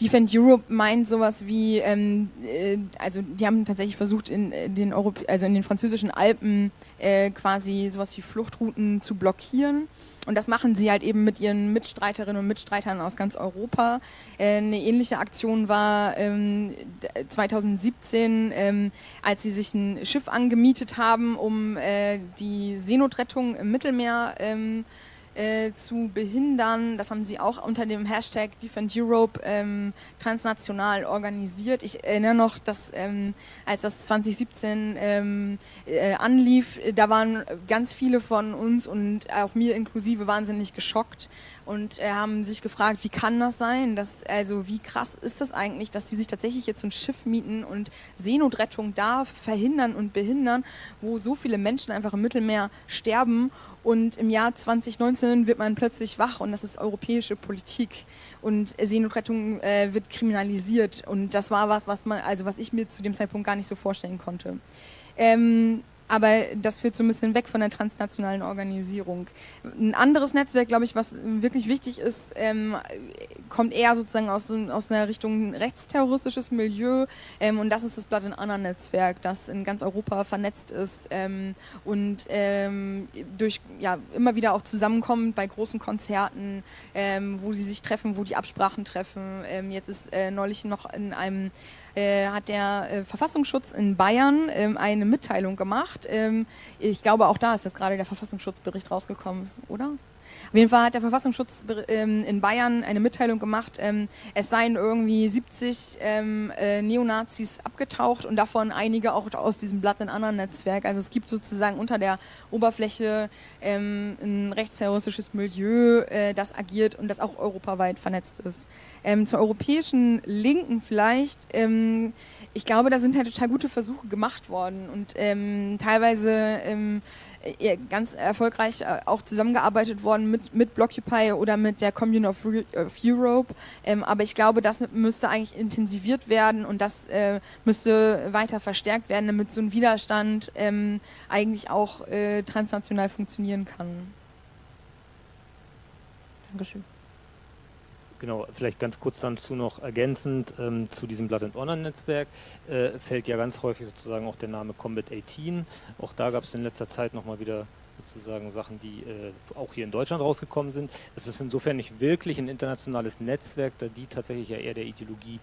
Defend Europe meint sowas wie, ähm, äh, also die haben tatsächlich versucht, in, in den, Europ also in den französischen Alpen äh, quasi sowas wie Fluchtrouten zu blockieren. Und das machen sie halt eben mit ihren Mitstreiterinnen und Mitstreitern aus ganz Europa. Äh, eine ähnliche Aktion war ähm, 2017, ähm, als sie sich ein Schiff angemietet haben, um äh, die Seenotrettung im Mittelmeer ähm, äh, zu behindern. Das haben sie auch unter dem Hashtag Defend Europe ähm, transnational organisiert. Ich erinnere noch, dass ähm, als das 2017 ähm, äh, anlief, da waren ganz viele von uns und auch mir inklusive wahnsinnig geschockt und äh, haben sich gefragt, wie kann das sein? Dass, also wie krass ist das eigentlich, dass die sich tatsächlich jetzt so ein Schiff mieten und Seenotrettung da verhindern und behindern, wo so viele Menschen einfach im Mittelmeer sterben und im Jahr 2019 wird man plötzlich wach und das ist europäische Politik und Seenotrettung äh, wird kriminalisiert und das war was, was man, also was ich mir zu dem Zeitpunkt gar nicht so vorstellen konnte. Ähm, aber das führt so ein bisschen weg von der transnationalen Organisierung. Ein anderes Netzwerk, glaube ich, was wirklich wichtig ist, ähm, kommt eher sozusagen aus, aus einer Richtung rechtsterroristisches Milieu ähm, und das ist das Blood and Honor Netzwerk, das in ganz Europa vernetzt ist ähm, und ähm, durch ja, immer wieder auch zusammenkommt bei großen Konzerten, ähm, wo sie sich treffen, wo die Absprachen treffen. Ähm, jetzt ist äh, neulich noch in einem äh, hat der äh, Verfassungsschutz in Bayern ähm, eine Mitteilung gemacht. Ähm, ich glaube, auch da ist jetzt gerade der Verfassungsschutzbericht rausgekommen, oder? Auf jeden Fall hat der Verfassungsschutz ähm, in Bayern eine Mitteilung gemacht, ähm, es seien irgendwie 70 ähm, äh, Neonazis abgetaucht und davon einige auch aus diesem Blatt in anderen Netzwerk. Also es gibt sozusagen unter der Oberfläche ein rechtsterroristisches Milieu, äh, das agiert und das auch europaweit vernetzt ist. Zur europäischen Linken vielleicht ich glaube, da sind halt total gute Versuche gemacht worden und teilweise ganz erfolgreich äh, auch zusammengearbeitet worden mit, mit Blockupy oder mit der Commune of, Europe. Ähm, aber ich glaube, das müsste eigentlich intensiviert werden und das äh, müsste weiter verstärkt werden, damit so ein Widerstand ähm, eigentlich auch äh, transnational funktionieren kann. Dankeschön. Genau, vielleicht ganz kurz dazu noch ergänzend ähm, zu diesem Blood and Honor Netzwerk äh, fällt ja ganz häufig sozusagen auch der Name Combat 18. Auch da gab es in letzter Zeit nochmal wieder sozusagen Sachen, die äh, auch hier in Deutschland rausgekommen sind. Es ist insofern nicht wirklich ein internationales Netzwerk, da die tatsächlich ja eher der Ideologie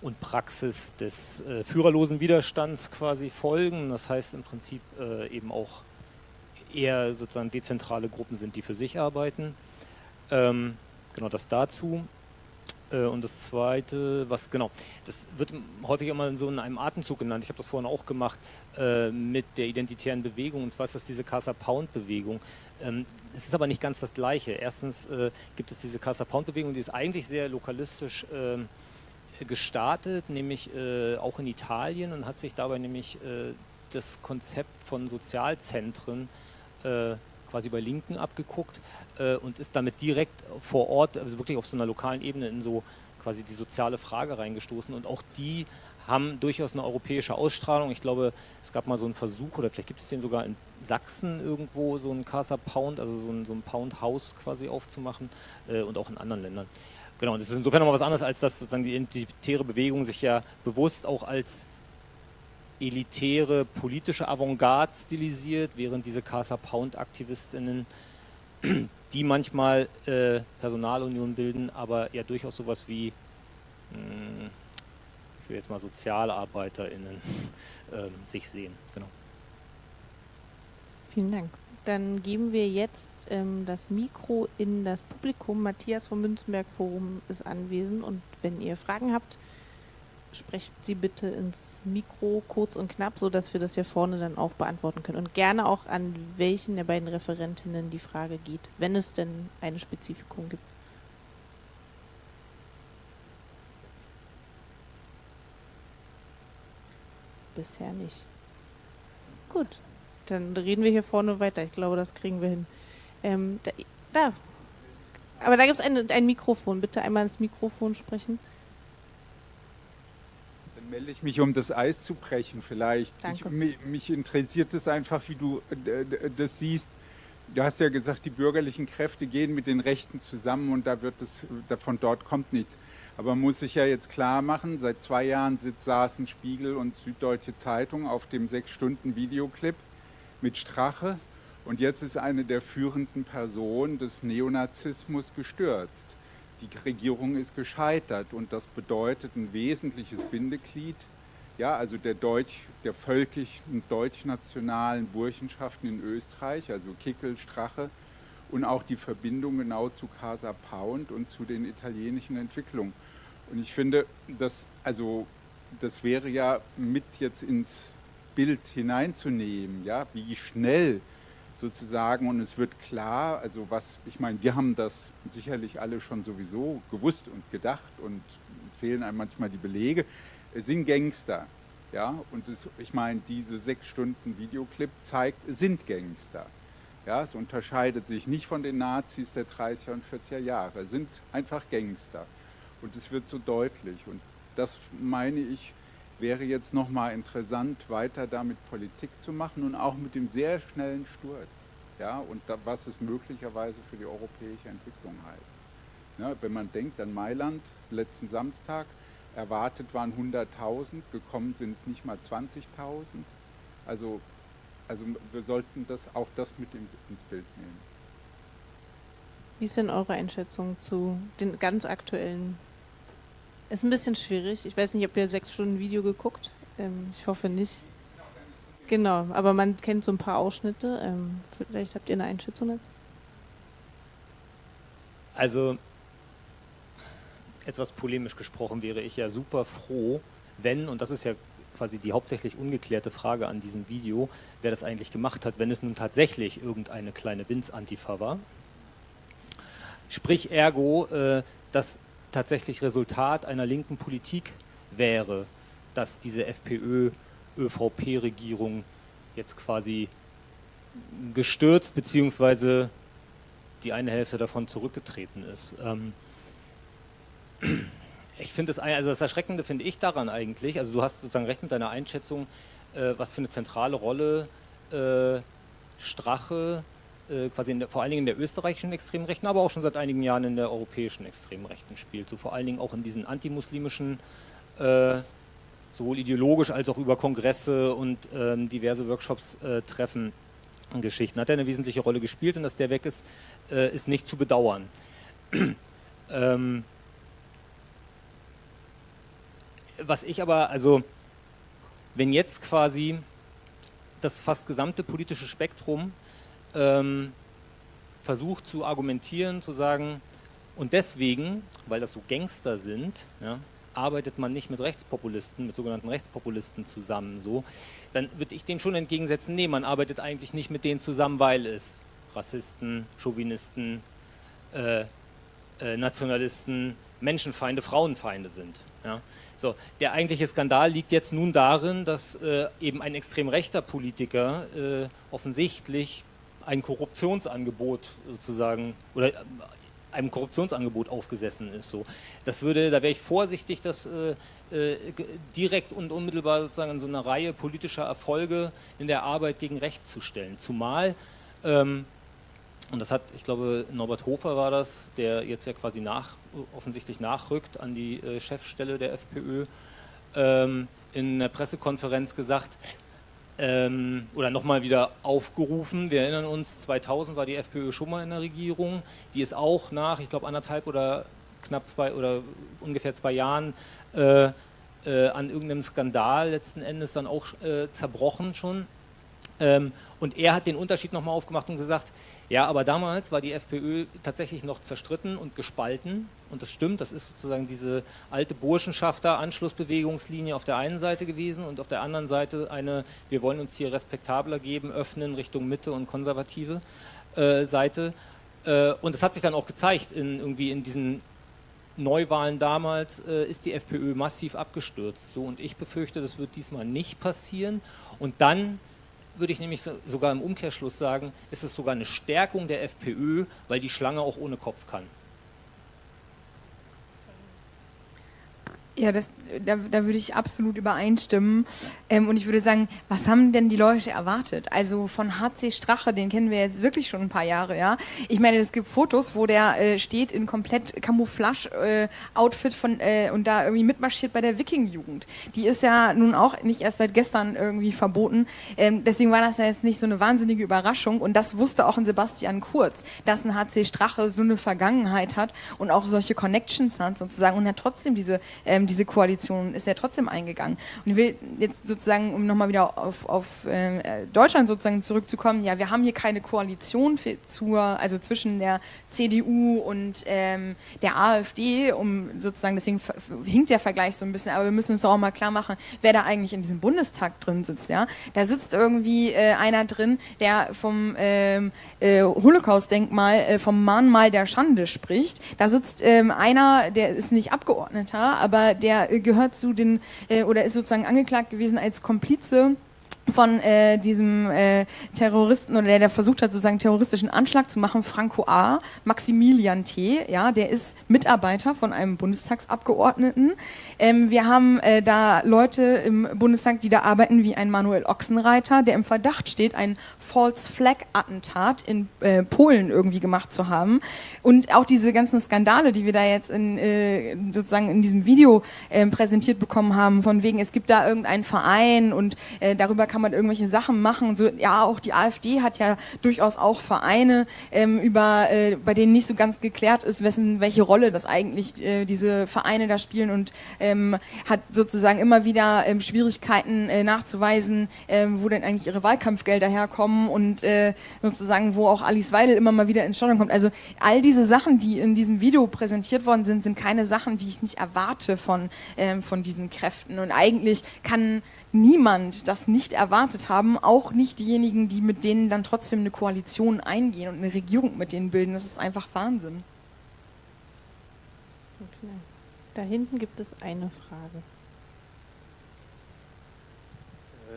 und Praxis des äh, führerlosen Widerstands quasi folgen. Das heißt im Prinzip äh, eben auch eher sozusagen dezentrale Gruppen sind, die für sich arbeiten. Ähm, Genau, das dazu. Äh, und das zweite, was genau, das wird häufig immer so in einem Atemzug genannt. Ich habe das vorhin auch gemacht äh, mit der identitären Bewegung. Und zwar ist das diese Casa Pound Bewegung. Ähm, es ist aber nicht ganz das Gleiche. Erstens äh, gibt es diese Casa Pound Bewegung, die ist eigentlich sehr lokalistisch ähm, gestartet, nämlich auch in Italien und hat sich dabei nämlich das Konzept von Sozialzentren quasi bei Linken abgeguckt äh, und ist damit direkt vor Ort, also wirklich auf so einer lokalen Ebene in so quasi die soziale Frage reingestoßen und auch die haben durchaus eine europäische Ausstrahlung. Ich glaube, es gab mal so einen Versuch, oder vielleicht gibt es den sogar in Sachsen irgendwo, so ein Casa Pound, also so ein, so ein Pound-Haus quasi aufzumachen äh, und auch in anderen Ländern. Genau, und das ist insofern nochmal was anderes, als dass sozusagen die identitäre Bewegung sich ja bewusst auch als elitäre politische Avantgarde stilisiert, während diese Casa Pound-Aktivistinnen, die manchmal äh, Personalunion bilden, aber ja durchaus sowas wie, mh, hm, will jetzt mal SozialarbeiterInnen ähm, sich sehen. Genau. Vielen Dank. Dann geben wir jetzt ähm, das Mikro in das Publikum. Matthias vom Münzenberg Forum ist anwesend und wenn ihr Fragen habt, sprecht sie bitte ins Mikro kurz und knapp, sodass wir das hier vorne dann auch beantworten können. Und gerne auch an welchen der beiden Referentinnen die Frage geht, wenn es denn eine Spezifikung gibt. Bisher nicht. Gut, dann reden wir hier vorne weiter. Ich glaube, das kriegen wir hin. Ähm, da, da. Aber da gibt es ein, ein Mikrofon. Bitte einmal ins Mikrofon sprechen melde ich mich, um das Eis zu brechen vielleicht. Ich, mich, mich, interessiert es einfach, wie du äh, das siehst. Du hast ja gesagt, die bürgerlichen Kräfte gehen mit den Rechten zusammen und da wird es, von dort kommt nichts. Aber man muss sich ja jetzt klar machen, seit zwei Jahren sitzt, saßen Spiegel und Süddeutsche Zeitung auf dem sechs Stunden Videoclip mit Strache und jetzt ist eine der führenden Personen des Neonazismus gestürzt die Regierung ist gescheitert und das bedeutet ein wesentliches Bindeglied, ja, also der, Deutsch, der völkischen deutschnationalen Burschenschaften in Österreich, also Kickel, Strache und auch die Verbindung genau zu Casa Pound und zu den italienischen Entwicklungen. Und ich finde, das, also, das wäre ja mit jetzt ins Bild hineinzunehmen, ja, wie schnell sozusagen. Und es wird klar, also was, ich meine, wir haben das sicherlich alle schon sowieso gewusst und gedacht und es fehlen einem manchmal die Belege, es sind Gangster, ja, und es, ich meine, diese sechs Stunden Videoclip zeigt, es sind Gangster. Ja, es unterscheidet sich nicht von den Nazis der 30er und 40er Jahre, es sind einfach Gangster. Und es wird so deutlich. Und das meine ich, wäre jetzt nochmal interessant, weiter damit Politik zu machen und auch mit dem sehr schnellen Sturz. Ja, und da, was es möglicherweise für die europäische Entwicklung heißt. Ja, wenn man denkt an Mailand, letzten Samstag, erwartet waren 100.000, gekommen sind nicht mal 20.000. Also, also wir sollten das, auch das mit ins Bild nehmen. Wie ist denn eure Einschätzung zu den ganz aktuellen ist ein bisschen schwierig. Ich weiß nicht, habt ihr sechs Stunden Video geguckt? Ähm, ich hoffe nicht. Genau, aber man kennt so ein paar Ausschnitte. Ähm, vielleicht habt ihr eine Einschätzung dazu? Also, etwas polemisch gesprochen wäre ich ja super froh, wenn, und das ist ja quasi die hauptsächlich ungeklärte Frage an diesem Video, wer das eigentlich gemacht hat, wenn es nun tatsächlich irgendeine kleine Winz-Antifa war. Sprich ergo, äh, dass tatsächlich Resultat einer linken Politik wäre, dass diese FPÖ-ÖVP-Regierung jetzt quasi gestürzt bzw. die eine Hälfte davon zurückgetreten ist. Ähm ich finde das, also das Erschreckende finde ich daran eigentlich, also du hast sozusagen recht mit deiner Einschätzung, äh, was für eine zentrale Rolle äh, Strache quasi der, vor allen Dingen in der österreichischen Extremrechten, aber auch schon seit einigen Jahren in der europäischen Extremrechten spielt. So vor allen Dingen auch in diesen antimuslimischen, äh, sowohl ideologisch als auch über Kongresse und ähm, diverse Workshops äh, treffen. Geschichten hat er eine wesentliche Rolle gespielt und dass der weg ist, äh, ist nicht zu bedauern. ähm, was ich aber, also wenn jetzt quasi das fast gesamte politische Spektrum ähm, versucht zu argumentieren, zu sagen, und deswegen, weil das so Gangster sind, ja, arbeitet man nicht mit Rechtspopulisten, mit sogenannten Rechtspopulisten zusammen, so, dann würde ich dem schon entgegensetzen, nee, man arbeitet eigentlich nicht mit denen zusammen, weil es Rassisten, Chauvinisten, äh, äh, Nationalisten, Menschenfeinde, Frauenfeinde sind. Ja. So, der eigentliche Skandal liegt jetzt nun darin, dass äh, eben ein extrem rechter Politiker äh, offensichtlich ein Korruptionsangebot sozusagen oder äh, einem Korruptionsangebot aufgesessen ist. So. Das würde, da wäre ich vorsichtig, das äh, äh, direkt und unmittelbar sozusagen in so eine Reihe politischer Erfolge in der Arbeit gegen Recht zu stellen. Zumal, ähm, und das hat, ich glaube, Norbert Hofer war das, der jetzt ja quasi nach, offensichtlich nachrückt an die äh, Chefstelle der FPÖ, ähm, in der Pressekonferenz gesagt, ähm, oder nochmal wieder aufgerufen. Wir erinnern uns, 2000 war die FPÖ schon mal in der Regierung. Die ist auch nach, ich glaube, anderthalb oder knapp zwei oder ungefähr zwei Jahren äh, äh, an irgendeinem Skandal letzten Endes dann auch äh, zerbrochen schon. Ähm, und er hat den Unterschied nochmal aufgemacht und gesagt, ja, aber damals war die FPÖ tatsächlich noch zerstritten und gespalten. Und das stimmt, das ist sozusagen diese alte Burschenschafter-Anschlussbewegungslinie auf der einen Seite gewesen und auf der anderen Seite eine, wir wollen uns hier respektabler geben, öffnen Richtung Mitte und konservative äh, Seite. Äh, und das hat sich dann auch gezeigt, in, irgendwie in diesen Neuwahlen damals äh, ist die FPÖ massiv abgestürzt. So, und ich befürchte, das wird diesmal nicht passieren. Und dann würde ich nämlich sogar im Umkehrschluss sagen, ist es sogar eine Stärkung der FPÖ, weil die Schlange auch ohne Kopf kann. Ja, das, da, da würde ich absolut übereinstimmen. Ähm, und ich würde sagen, was haben denn die Leute erwartet? Also von HC Strache, den kennen wir jetzt wirklich schon ein paar Jahre, ja. Ich meine, es gibt Fotos, wo der äh, steht in komplett Camouflage-Outfit äh, von äh, und da irgendwie mitmarschiert bei der Wiking-Jugend. Die ist ja nun auch nicht erst seit gestern irgendwie verboten. Ähm, deswegen war das ja jetzt nicht so eine wahnsinnige Überraschung. Und das wusste auch ein Sebastian Kurz, dass ein HC Strache so eine Vergangenheit hat und auch solche Connections hat sozusagen und hat trotzdem diese ähm, diese Koalition ist ja trotzdem eingegangen. Und ich will jetzt sozusagen, um nochmal wieder auf, auf äh, Deutschland sozusagen zurückzukommen, ja, wir haben hier keine Koalition für, zur, also zwischen der CDU und ähm, der AfD, um sozusagen, deswegen hinkt der Vergleich so ein bisschen, aber wir müssen uns doch auch mal klar machen, wer da eigentlich in diesem Bundestag drin sitzt, ja. Da sitzt irgendwie äh, einer drin, der vom ähm, äh, Holocaust-Denkmal, äh, vom Mahnmal der Schande spricht. Da sitzt ähm, einer, der ist nicht Abgeordneter, aber der gehört zu den, äh, oder ist sozusagen angeklagt gewesen als Komplize von äh, diesem äh, Terroristen oder der, der versucht hat, sozusagen terroristischen Anschlag zu machen, Franco A., Maximilian T., ja, der ist Mitarbeiter von einem Bundestagsabgeordneten. Ähm, wir haben äh, da Leute im Bundestag, die da arbeiten, wie ein Manuel Ochsenreiter, der im Verdacht steht, ein False Flag Attentat in äh, Polen irgendwie gemacht zu haben. Und auch diese ganzen Skandale, die wir da jetzt in, äh, sozusagen in diesem Video äh, präsentiert bekommen haben, von wegen, es gibt da irgendeinen Verein und darüber kann man irgendwelche Sachen machen. So, ja, auch die AfD hat ja durchaus auch Vereine, ähm, über, äh, bei denen nicht so ganz geklärt ist, wessen, welche Rolle das eigentlich äh, diese Vereine da spielen und ähm, hat sozusagen immer wieder ähm, Schwierigkeiten äh, nachzuweisen, äh, wo denn eigentlich ihre Wahlkampfgelder herkommen und äh, sozusagen, wo auch Alice Weidel immer mal wieder ins Staunen kommt. Also all diese Sachen, die in diesem Video präsentiert worden sind, sind keine Sachen, die ich nicht erwarte von, ähm, von diesen Kräften. Und eigentlich kann niemand das nicht erwartet haben, auch nicht diejenigen, die mit denen dann trotzdem eine Koalition eingehen und eine Regierung mit denen bilden. Das ist einfach Wahnsinn. Okay. Da hinten gibt es eine Frage.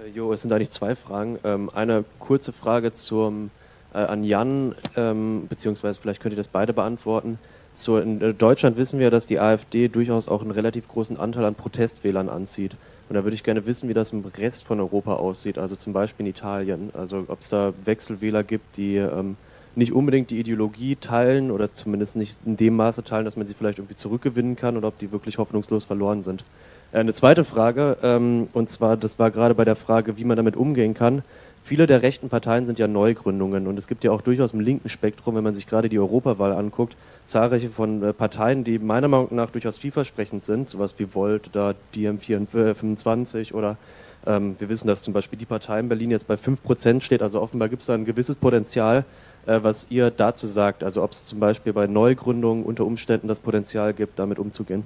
Äh, jo, es sind eigentlich zwei Fragen. Ähm, eine kurze Frage zum, äh, an Jan, ähm, beziehungsweise vielleicht könnt ihr das beide beantworten. So, in äh, Deutschland wissen wir, dass die AfD durchaus auch einen relativ großen Anteil an Protestwählern anzieht. Und da würde ich gerne wissen, wie das im Rest von Europa aussieht, also zum Beispiel in Italien. Also ob es da Wechselwähler gibt, die ähm, nicht unbedingt die Ideologie teilen oder zumindest nicht in dem Maße teilen, dass man sie vielleicht irgendwie zurückgewinnen kann oder ob die wirklich hoffnungslos verloren sind. Äh, eine zweite Frage, ähm, und zwar, das war gerade bei der Frage, wie man damit umgehen kann. Viele der rechten Parteien sind ja Neugründungen und es gibt ja auch durchaus im linken Spektrum, wenn man sich gerade die Europawahl anguckt, zahlreiche von äh, Parteien, die meiner Meinung nach durchaus vielversprechend sind, sowas wie Volt oder DiEM25 oder ähm, wir wissen, dass zum Beispiel die Partei in Berlin jetzt bei 5% steht, also offenbar gibt es da ein gewisses Potenzial, äh, was ihr dazu sagt, also ob es zum Beispiel bei Neugründungen unter Umständen das Potenzial gibt, damit umzugehen.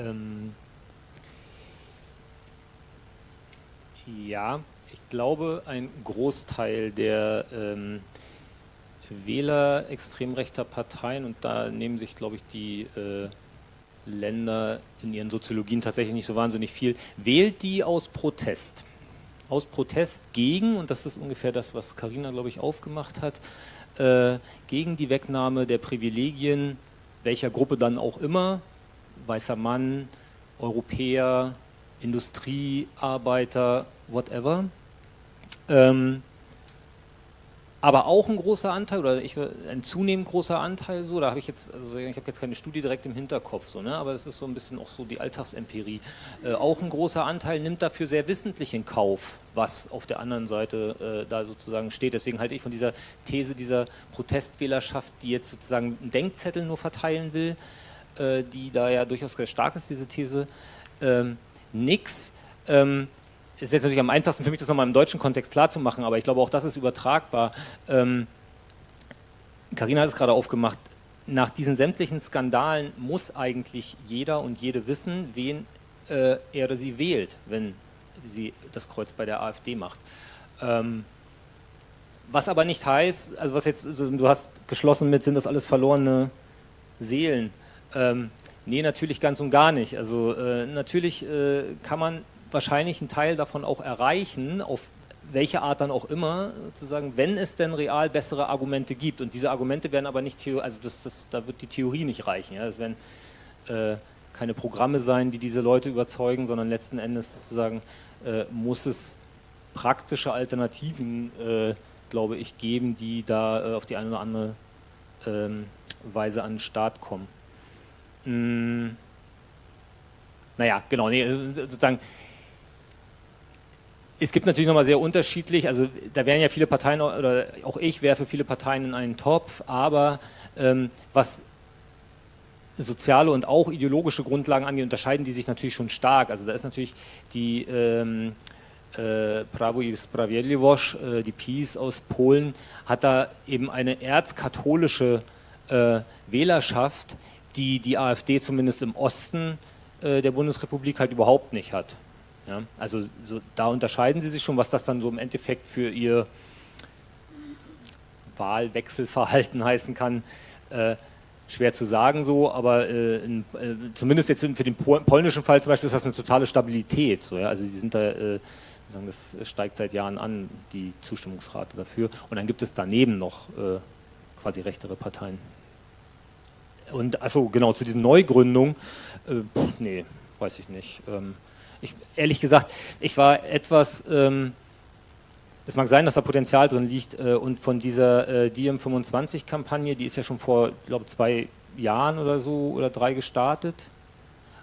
Ähm Ja, ich glaube, ein Großteil der ähm, Wähler extrem rechter Parteien, und da nehmen sich, glaube ich, die äh, Länder in ihren Soziologien tatsächlich nicht so wahnsinnig viel, wählt die aus Protest. Aus Protest gegen, und das ist ungefähr das, was Karina, glaube ich, aufgemacht hat, äh, gegen die Wegnahme der Privilegien, welcher Gruppe dann auch immer, weißer Mann, Europäer, Industriearbeiter, whatever. Ähm, aber auch ein großer Anteil oder ich, ein zunehmend großer Anteil so, da habe ich jetzt, also ich habe jetzt keine Studie direkt im Hinterkopf, so, ne, aber das ist so ein bisschen auch so die Alltagsempirie. Äh, auch ein großer Anteil nimmt dafür sehr wissentlich in Kauf, was auf der anderen Seite äh, da sozusagen steht. Deswegen halte ich von dieser These dieser Protestwählerschaft, die jetzt sozusagen einen Denkzettel nur verteilen will, äh, die da ja durchaus sehr stark ist, diese These, ähm, nix. Ähm, ist jetzt natürlich am einfachsten für mich, das nochmal im deutschen Kontext klarzumachen, aber ich glaube, auch das ist übertragbar. Ähm, Carina hat es gerade aufgemacht, nach diesen sämtlichen Skandalen muss eigentlich jeder und jede wissen, wen äh, er oder sie wählt, wenn sie das Kreuz bei der AfD macht. Ähm, was aber nicht heißt, also was jetzt, also du hast geschlossen mit, sind das alles verlorene Seelen. Ähm, nee, natürlich ganz und gar nicht. Also äh, natürlich äh, kann man wahrscheinlich einen Theil davon auch erreichen, auf welche Art dann auch immer, sozusagen, wenn es denn real bessere Argumente gibt. Und diese Argumente werden aber nicht, also das, das, da wird die Theorie nicht reichen. Ja? Das werden äh, keine Programme sein, die diese Leute überzeugen, sondern letzten Endes sozusagen äh, muss es praktische Alternativen, äh, glaube ich, geben, die da äh, auf die eine oder andere ähm, Weise an den Start kommen. Mm. Naja, genau, nee, sozusagen es gibt natürlich nochmal sehr unterschiedlich, also da wären ja viele Parteien, oder auch ich wäre für viele Parteien in einen Topf, aber ähm, was soziale und auch ideologische Grundlagen angeht, unterscheiden die sich natürlich schon stark. Also da ist natürlich die ähm, äh, Prawo i Sprawiedliwość, äh, die PiS aus Polen, hat da eben eine erzkatholische äh, Wählerschaft, die die AfD zumindest im Osten äh, der Bundesrepublik halt überhaupt nicht hat. Ja, also so, da unterscheiden sie sich schon, was das dann so im Endeffekt für ihr Wahlwechselverhalten heißen kann. Äh, schwer zu sagen so, aber äh, in, äh, zumindest jetzt für den polnischen Fall zum Beispiel ist das eine totale Stabilität. So, ja? Also die sind da, äh, das steigt seit Jahren an, die Zustimmungsrate dafür. Und dann gibt es daneben noch äh, quasi rechtere Parteien. Und achso, genau, zu diesen Neugründungen, äh, nee, weiß ich nicht. Ähm, ich, ehrlich gesagt, ich war etwas, ähm, es mag sein, dass da Potenzial drin liegt äh, und von dieser äh, DM25-Kampagne, die ist ja schon vor, glaube zwei Jahren oder so oder drei gestartet.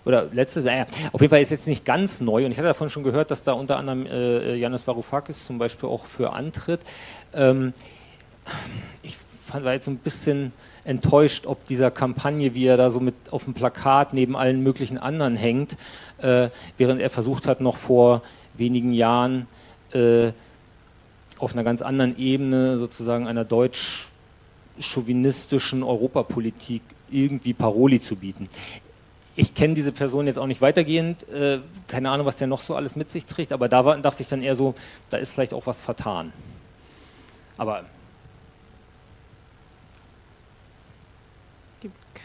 Oder letztes, naja, auf jeden Fall ist jetzt nicht ganz neu und ich hatte davon schon gehört, dass da unter anderem äh, Janis Varoufakis zum Beispiel auch für antritt. Ähm, ich fand, war jetzt so ein bisschen enttäuscht, ob dieser Kampagne, wie er da so mit auf dem Plakat neben allen möglichen anderen hängt, äh, während er versucht hat, noch vor wenigen Jahren äh, auf einer ganz anderen Ebene sozusagen einer deutsch-chauvinistischen Europapolitik irgendwie Paroli zu bieten. Ich kenne diese Person jetzt auch nicht weitergehend, äh, keine Ahnung, was der noch so alles mit sich trägt, aber da war, dachte ich dann eher so, da ist vielleicht auch was vertan. Aber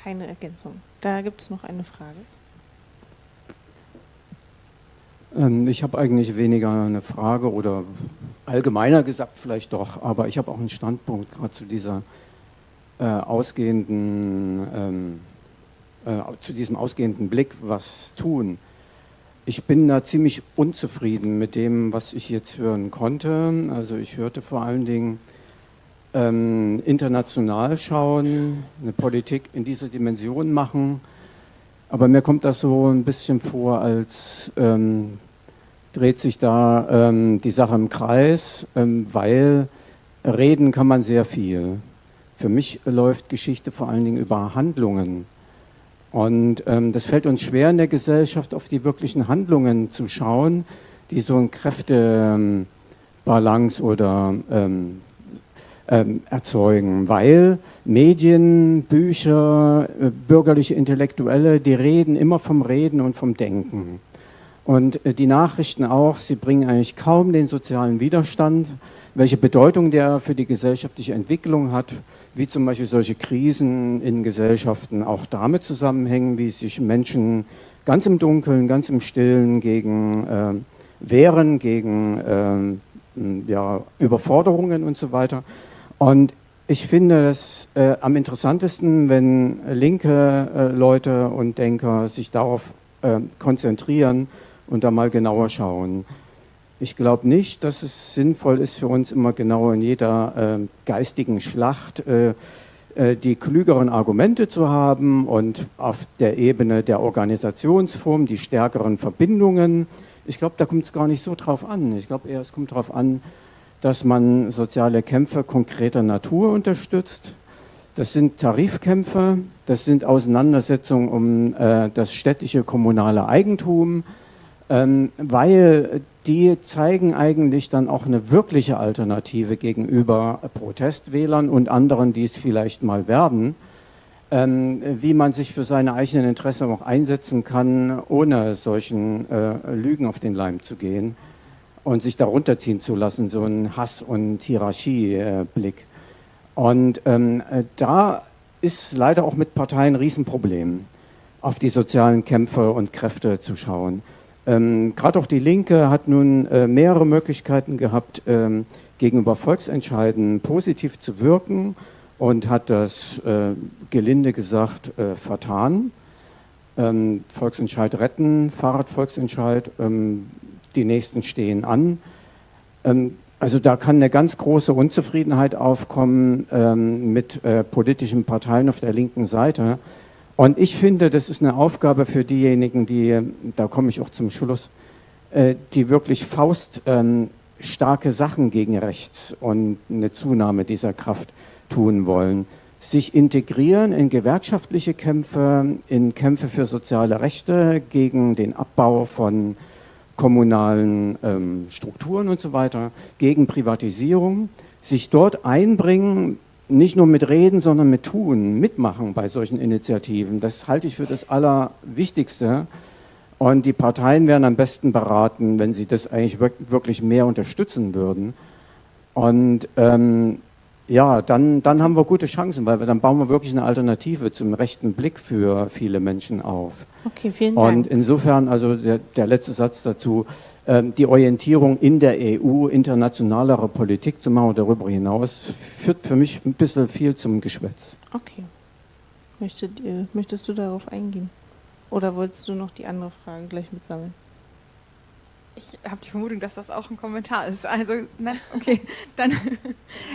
keine Ergänzung. Da gibt es noch eine Frage. Ähm, ich habe eigentlich weniger eine Frage oder allgemeiner gesagt vielleicht doch, aber ich habe auch einen Standpunkt gerade zu dieser äh, ausgehenden, ähm, äh, zu diesem ausgehenden Blick, was tun. Ich bin da ziemlich unzufrieden mit dem, was ich jetzt hören konnte. Also ich hörte vor allen Dingen ähm, international schauen, eine Politik in dieser Dimension machen. Aber mir kommt das so ein bisschen vor, als ähm, dreht sich da ähm, die Sache im Kreis, ähm, weil reden kann man sehr viel. Für mich läuft Geschichte vor allen Dingen über Handlungen. Und ähm, das fällt uns schwer in der Gesellschaft, auf die wirklichen Handlungen zu schauen, die so ein Kräftebalance oder ähm, ähm, erzeugen, weil Medien, Bücher, äh, bürgerliche Intellektuelle, die reden immer vom Reden und vom Denken. Und äh, die Nachrichten auch, sie bringen eigentlich kaum den sozialen Widerstand, welche Bedeutung der für die gesellschaftliche Entwicklung hat, wie zum Beispiel solche Krisen in Gesellschaften auch damit zusammenhängen, wie sich Menschen ganz im Dunkeln, ganz im Stillen gegen äh, wehren, gegen äh, ja, Überforderungen und so weiter. Und ich finde es äh, am interessantesten, wenn linke äh, Leute und Denker sich darauf äh, konzentrieren und da mal genauer schauen. Ich glaube nicht, dass es sinnvoll ist für uns immer genau in jeder äh, geistigen Schlacht äh, äh, die klügeren Argumente zu haben und auf der Ebene der Organisationsform die stärkeren Verbindungen. Ich glaube, da kommt es gar nicht so drauf an. Ich glaube eher, es kommt darauf an, dass man soziale Kämpfe konkreter Natur unterstützt. Das sind Tarifkämpfe, das sind Auseinandersetzungen um äh, das städtische kommunale Eigentum, ähm, weil die zeigen eigentlich dann auch eine wirkliche Alternative gegenüber Protestwählern und anderen, die es vielleicht mal werden, ähm, wie man sich für seine eigenen Interessen auch einsetzen kann, ohne solchen äh, Lügen auf den Leim zu gehen und sich darunter ziehen zu lassen, so ein Hass- und Hierarchieblick. Und ähm, äh, da ist leider auch mit Parteien ein Riesenproblem, auf die sozialen Kämpfe und Kräfte zu schauen. Ähm, Gerade auch die Linke hat nun äh, mehrere Möglichkeiten gehabt, ähm, gegenüber Volksentscheiden positiv zu wirken und hat das äh, gelinde gesagt äh, vertan. Ähm, Volksentscheid retten, Fahrradvolksentscheid, ähm, die nächsten stehen an. Ähm, also da kann eine ganz große Unzufriedenheit aufkommen ähm, mit äh, politischen Parteien auf der linken Seite. Und ich finde, das ist eine Aufgabe für diejenigen, die, da komme ich auch zum Schluss, äh, die wirklich fauststarke ähm, Sachen gegen rechts und eine Zunahme dieser Kraft tun wollen. Sich integrieren in gewerkschaftliche Kämpfe, in Kämpfe für soziale Rechte, gegen den Abbau von kommunalen ähm, Strukturen und so weiter, gegen Privatisierung, sich dort einbringen, nicht nur mit Reden, sondern mit Tun, mitmachen bei solchen Initiativen. Das halte ich für das Allerwichtigste. Und die Parteien wären am besten beraten, wenn sie das eigentlich wirklich mehr unterstützen würden. Und ähm, ja, dann, dann haben wir gute Chancen, weil wir, dann bauen wir wirklich eine Alternative zum rechten Blick für viele Menschen auf. Okay, vielen Dank. Und insofern, also der, der letzte Satz dazu, ähm, die Orientierung in der EU, internationalere Politik zu machen darüber hinaus, führt für mich ein bisschen viel zum Geschwätz. Okay. Möchtet, ihr, möchtest du darauf eingehen? Oder wolltest du noch die andere Frage gleich mitsammeln? Ich habe die Vermutung, dass das auch ein Kommentar ist. Also, nein, okay. Dann,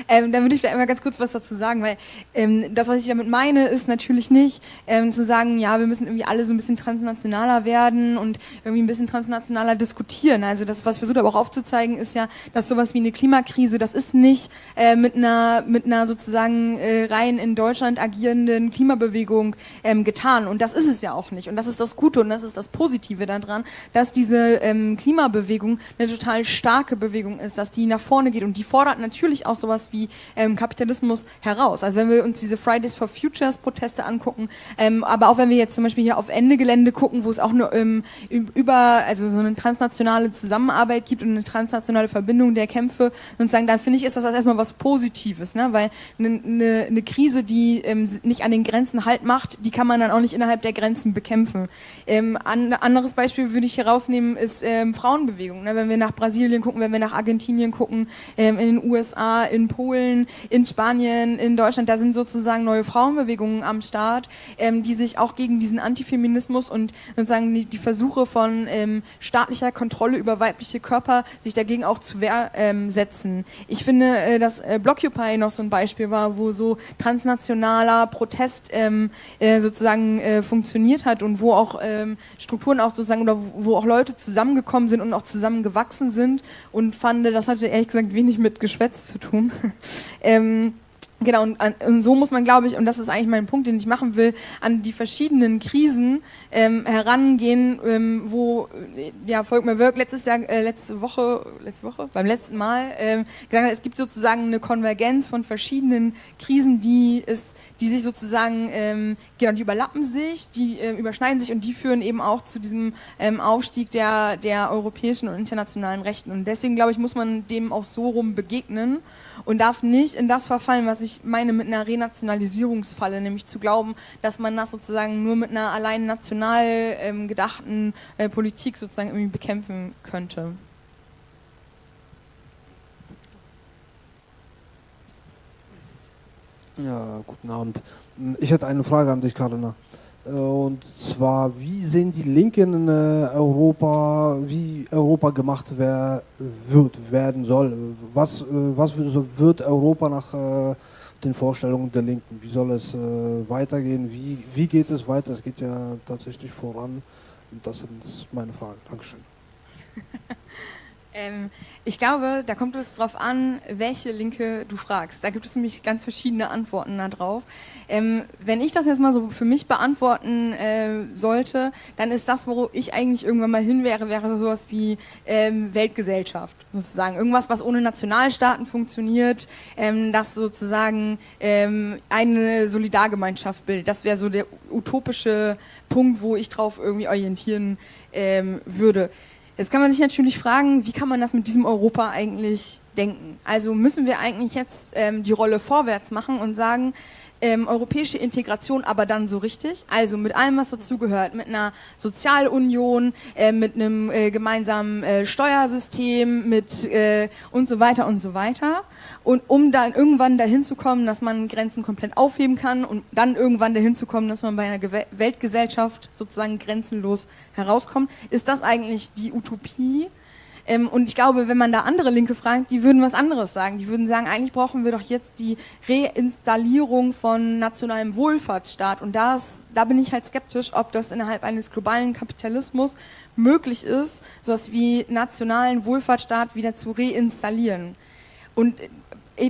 ähm, dann würde ich vielleicht einmal ganz kurz was dazu sagen, weil ähm, das, was ich damit meine, ist natürlich nicht ähm, zu sagen, ja, wir müssen irgendwie alle so ein bisschen transnationaler werden und irgendwie ein bisschen transnationaler diskutieren. Also das, was ich versucht habe auch aufzuzeigen, ist ja, dass sowas wie eine Klimakrise, das ist nicht äh, mit einer mit einer sozusagen äh, rein in Deutschland agierenden Klimabewegung ähm, getan. Und das ist es ja auch nicht. Und das ist das Gute und das ist das Positive daran, dass diese ähm, Klima Klimabewegung eine total starke Bewegung ist, dass die nach vorne geht und die fordert natürlich auch sowas wie ähm, Kapitalismus heraus. Also wenn wir uns diese Fridays for Futures Proteste angucken, ähm, aber auch wenn wir jetzt zum Beispiel hier auf Ende Gelände gucken, wo es auch nur ähm, über also so eine transnationale Zusammenarbeit gibt und eine transnationale Verbindung der Kämpfe und sagen, dann finde ich ist das erstmal was Positives, ne? weil eine, eine, eine Krise, die ähm, nicht an den Grenzen halt macht, die kann man dann auch nicht innerhalb der Grenzen bekämpfen. Ähm, an, anderes Beispiel würde ich herausnehmen ist ähm, Frauen Frauenbewegung. Ne? Wenn wir nach Brasilien gucken, wenn wir nach Argentinien gucken, ähm, in den USA, in Polen, in Spanien, in Deutschland, da sind sozusagen neue Frauenbewegungen am Start, ähm, die sich auch gegen diesen Antifeminismus und sozusagen die, die Versuche von ähm, staatlicher Kontrolle über weibliche Körper sich dagegen auch zu Wehr ähm, setzen. Ich finde, äh, dass äh, Blockupy noch so ein Beispiel war, wo so transnationaler Protest ähm, äh, sozusagen äh, funktioniert hat und wo auch ähm, Strukturen auch sozusagen oder wo auch Leute zusammengekommen sind und auch zusammengewachsen sind und fand, das hatte ehrlich gesagt wenig mit Geschwätz zu tun. ähm, Genau, und, und, so muss man, glaube ich, und das ist eigentlich mein Punkt, den ich machen will, an die verschiedenen Krisen ähm, herangehen, ähm, wo äh, ja Volkmar Wirk letztes Jahr, äh, letzte Woche, letzte Woche, beim letzten Mal ähm, gesagt hat, es gibt sozusagen eine Konvergenz von verschiedenen Krisen, die es, die sich sozusagen, ähm, genau, die überlappen sich, die äh, überschneiden sich und die führen eben auch zu diesem ähm, Aufstieg der, der europäischen und internationalen Rechten. Und deswegen, glaube ich, muss man dem auch so rum begegnen und darf nicht in das verfallen, was ich meine mit einer Renationalisierungsfalle, nämlich zu glauben, dass man das sozusagen nur mit einer allein national ähm, gedachten äh, Politik sozusagen irgendwie bekämpfen könnte. Ja, guten Abend. Ich hätte eine Frage an dich, Karina. Und zwar, wie sehen die Linken in Europa, wie Europa gemacht wer, wird, werden soll? Was, was wird Europa nach den Vorstellungen der Linken? Wie soll es weitergehen? Wie, wie geht es weiter? Es geht ja tatsächlich voran. Und das ist meine Frage. Dankeschön. Ähm, ich glaube, da kommt es darauf an, welche Linke du fragst. Da gibt es nämlich ganz verschiedene Antworten darauf. Ähm, wenn ich das jetzt mal so für mich beantworten äh, sollte, dann ist das, wo ich eigentlich irgendwann mal hin wäre, wäre so sowas wie ähm, Weltgesellschaft sozusagen. Irgendwas, was ohne Nationalstaaten funktioniert, ähm, das sozusagen ähm, eine Solidargemeinschaft bildet. Das wäre so der utopische Punkt, wo ich drauf irgendwie orientieren ähm, würde. Jetzt kann man sich natürlich fragen, wie kann man das mit diesem Europa eigentlich denken? Also müssen wir eigentlich jetzt ähm, die Rolle vorwärts machen und sagen, ähm, europäische Integration aber dann so richtig, also mit allem, was dazugehört, mit einer Sozialunion, äh, mit einem äh, gemeinsamen äh, Steuersystem, mit äh, und so weiter und so weiter. Und um dann irgendwann dahin zu kommen, dass man Grenzen komplett aufheben kann und dann irgendwann dahin zu kommen, dass man bei einer Ge Weltgesellschaft sozusagen grenzenlos herauskommt, ist das eigentlich die Utopie? Ähm, und ich glaube, wenn man da andere Linke fragt, die würden was anderes sagen. Die würden sagen, eigentlich brauchen wir doch jetzt die Reinstallierung von nationalem Wohlfahrtsstaat. Und das, da bin ich halt skeptisch, ob das innerhalb eines globalen Kapitalismus möglich ist, sowas wie nationalen Wohlfahrtsstaat wieder zu reinstallieren. Und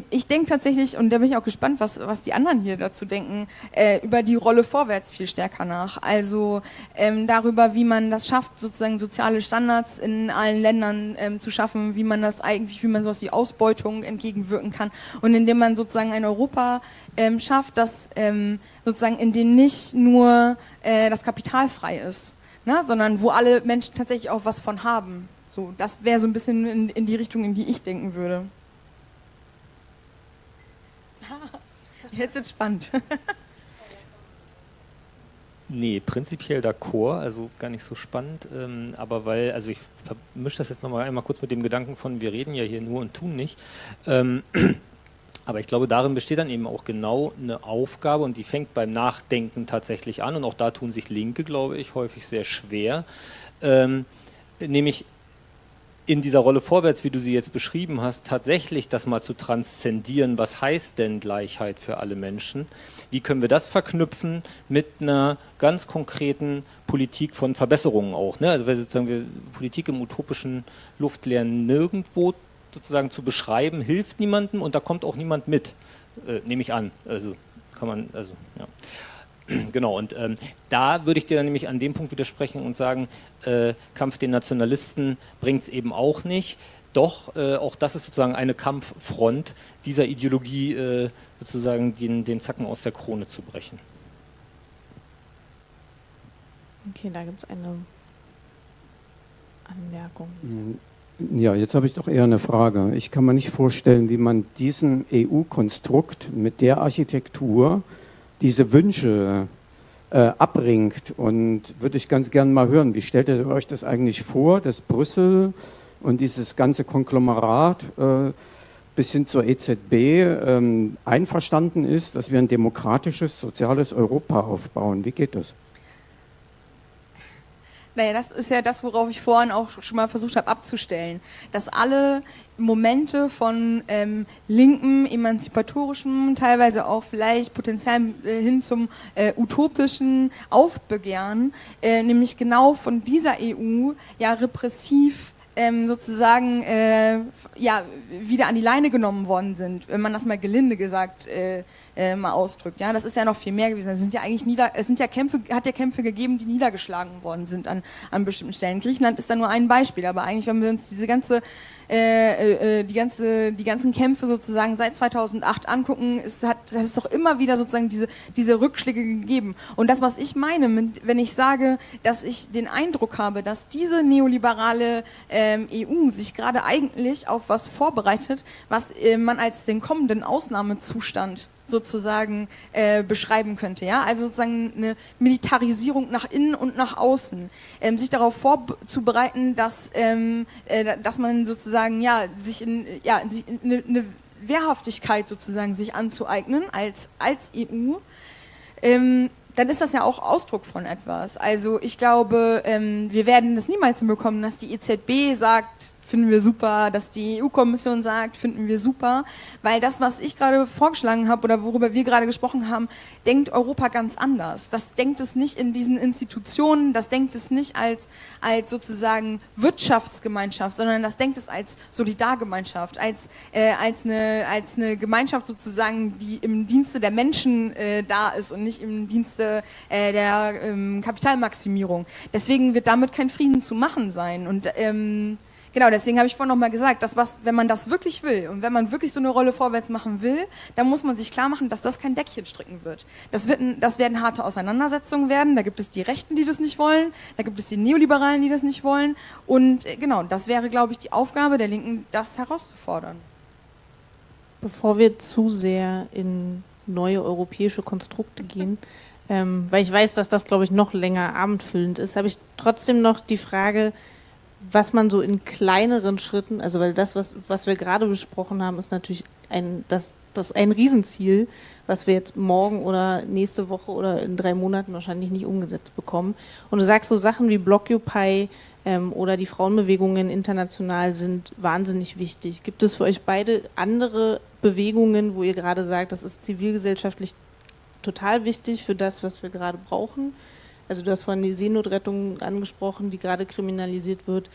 ich denke tatsächlich, und da bin ich auch gespannt, was, was die anderen hier dazu denken, äh, über die Rolle vorwärts viel stärker nach. Also ähm, darüber, wie man das schafft, sozusagen soziale Standards in allen Ländern ähm, zu schaffen, wie man das eigentlich, wie man sowas wie Ausbeutung entgegenwirken kann. Und indem man sozusagen ein Europa ähm, schafft, das ähm, sozusagen in dem nicht nur äh, das Kapital frei ist, ne, sondern wo alle Menschen tatsächlich auch was von haben. So, das wäre so ein bisschen in, in die Richtung, in die ich denken würde. Jetzt wird spannend. Nee, prinzipiell d'accord, also gar nicht so spannend, ähm, aber weil, also ich vermische das jetzt nochmal einmal kurz mit dem Gedanken von, wir reden ja hier nur und tun nicht, ähm, aber ich glaube, darin besteht dann eben auch genau eine Aufgabe und die fängt beim Nachdenken tatsächlich an und auch da tun sich Linke, glaube ich, häufig sehr schwer, ähm, nämlich in dieser Rolle vorwärts, wie du sie jetzt beschrieben hast, tatsächlich das mal zu transzendieren, was heißt denn Gleichheit für alle Menschen? Wie können wir das verknüpfen mit einer ganz konkreten Politik von Verbesserungen auch? Ne? Also sozusagen wir Politik im utopischen Luftleeren nirgendwo sozusagen zu beschreiben, hilft niemandem und da kommt auch niemand mit, äh, nehme ich an. Also kann man, also ja. Genau, und ähm, da würde ich dir dann nämlich an dem Punkt widersprechen und sagen, äh, Kampf den Nationalisten bringt es eben auch nicht. Doch, äh, auch das ist sozusagen eine Kampffront, dieser Ideologie äh, sozusagen den, den Zacken aus der Krone zu brechen. Okay, da gibt es eine Anmerkung. Ja, jetzt habe ich doch eher eine Frage. Ich kann mir nicht vorstellen, wie man diesen EU-Konstrukt mit der Architektur diese Wünsche äh, abbringt. Und würde ich ganz gerne mal hören, wie stellt ihr euch das eigentlich vor, dass Brüssel und dieses ganze Konglomerat äh, bis hin zur EZB ähm, einverstanden ist, dass wir ein demokratisches, soziales Europa aufbauen. Wie geht das? Naja, das ist ja das, worauf ich vorhin auch schon mal versucht habe abzustellen. Dass alle Momente von ähm, linken, emanzipatorischem, teilweise auch vielleicht potenziell äh, hin zum äh, utopischen Aufbegehren, äh, nämlich genau von dieser EU ja repressiv ähm, sozusagen äh, ja, wieder an die Leine genommen worden sind, wenn man das mal gelinde gesagt äh, äh, mal ausdrückt. Ja, das ist ja noch viel mehr gewesen. Es sind ja eigentlich nieder, es sind ja Kämpfe, hat ja Kämpfe gegeben, die niedergeschlagen worden sind an, an bestimmten Stellen. Griechenland ist da nur ein Beispiel, aber eigentlich, wenn wir uns diese ganze äh, äh, die, ganze, die ganzen Kämpfe sozusagen seit 2008 angucken, es hat, hat es doch immer wieder sozusagen diese, diese Rückschläge gegeben. Und das, was ich meine, wenn ich sage, dass ich den Eindruck habe, dass diese neoliberale ähm, EU sich gerade eigentlich auf was vorbereitet, was äh, man als den kommenden Ausnahmezustand sozusagen äh, beschreiben könnte. Ja? Also sozusagen eine Militarisierung nach innen und nach außen. Ähm, sich darauf vorzubereiten, dass, ähm, äh, dass man sozusagen ja, sich in, ja, eine, eine Wehrhaftigkeit sozusagen sich anzueignen als, als EU. Ähm, dann ist das ja auch Ausdruck von etwas. Also ich glaube, ähm, wir werden das niemals hinbekommen, dass die EZB sagt, finden wir super, dass die EU-Kommission sagt, finden wir super, weil das, was ich gerade vorgeschlagen habe oder worüber wir gerade gesprochen haben, denkt Europa ganz anders. Das denkt es nicht in diesen Institutionen, das denkt es nicht als, als sozusagen Wirtschaftsgemeinschaft, sondern das denkt es als Solidargemeinschaft, als, äh, als, eine, als eine Gemeinschaft sozusagen, die im Dienste der Menschen äh, da ist und nicht im Dienste äh, der ähm, Kapitalmaximierung. Deswegen wird damit kein Frieden zu machen sein. Und ähm, Genau, deswegen habe ich vorhin nochmal gesagt, dass was, wenn man das wirklich will und wenn man wirklich so eine Rolle vorwärts machen will, dann muss man sich klar machen, dass das kein Deckchen stricken wird. Das, wird ein, das werden harte Auseinandersetzungen werden. Da gibt es die Rechten, die das nicht wollen. Da gibt es die Neoliberalen, die das nicht wollen. Und äh, genau, das wäre, glaube ich, die Aufgabe der Linken, das herauszufordern. Bevor wir zu sehr in neue europäische Konstrukte gehen, ähm, weil ich weiß, dass das, glaube ich, noch länger abendfüllend ist, habe ich trotzdem noch die Frage, was man so in kleineren Schritten, also weil das, was, was wir gerade besprochen haben, ist natürlich ein, das, das ein Riesenziel, was wir jetzt morgen oder nächste Woche oder in drei Monaten wahrscheinlich nicht umgesetzt bekommen. Und du sagst so Sachen wie Blockupy ähm, oder die Frauenbewegungen international sind wahnsinnig wichtig. Gibt es für euch beide andere Bewegungen, wo ihr gerade sagt, das ist zivilgesellschaftlich total wichtig für das, was wir gerade brauchen? Also du hast vorhin die Seenotrettung angesprochen, die gerade kriminalisiert wird.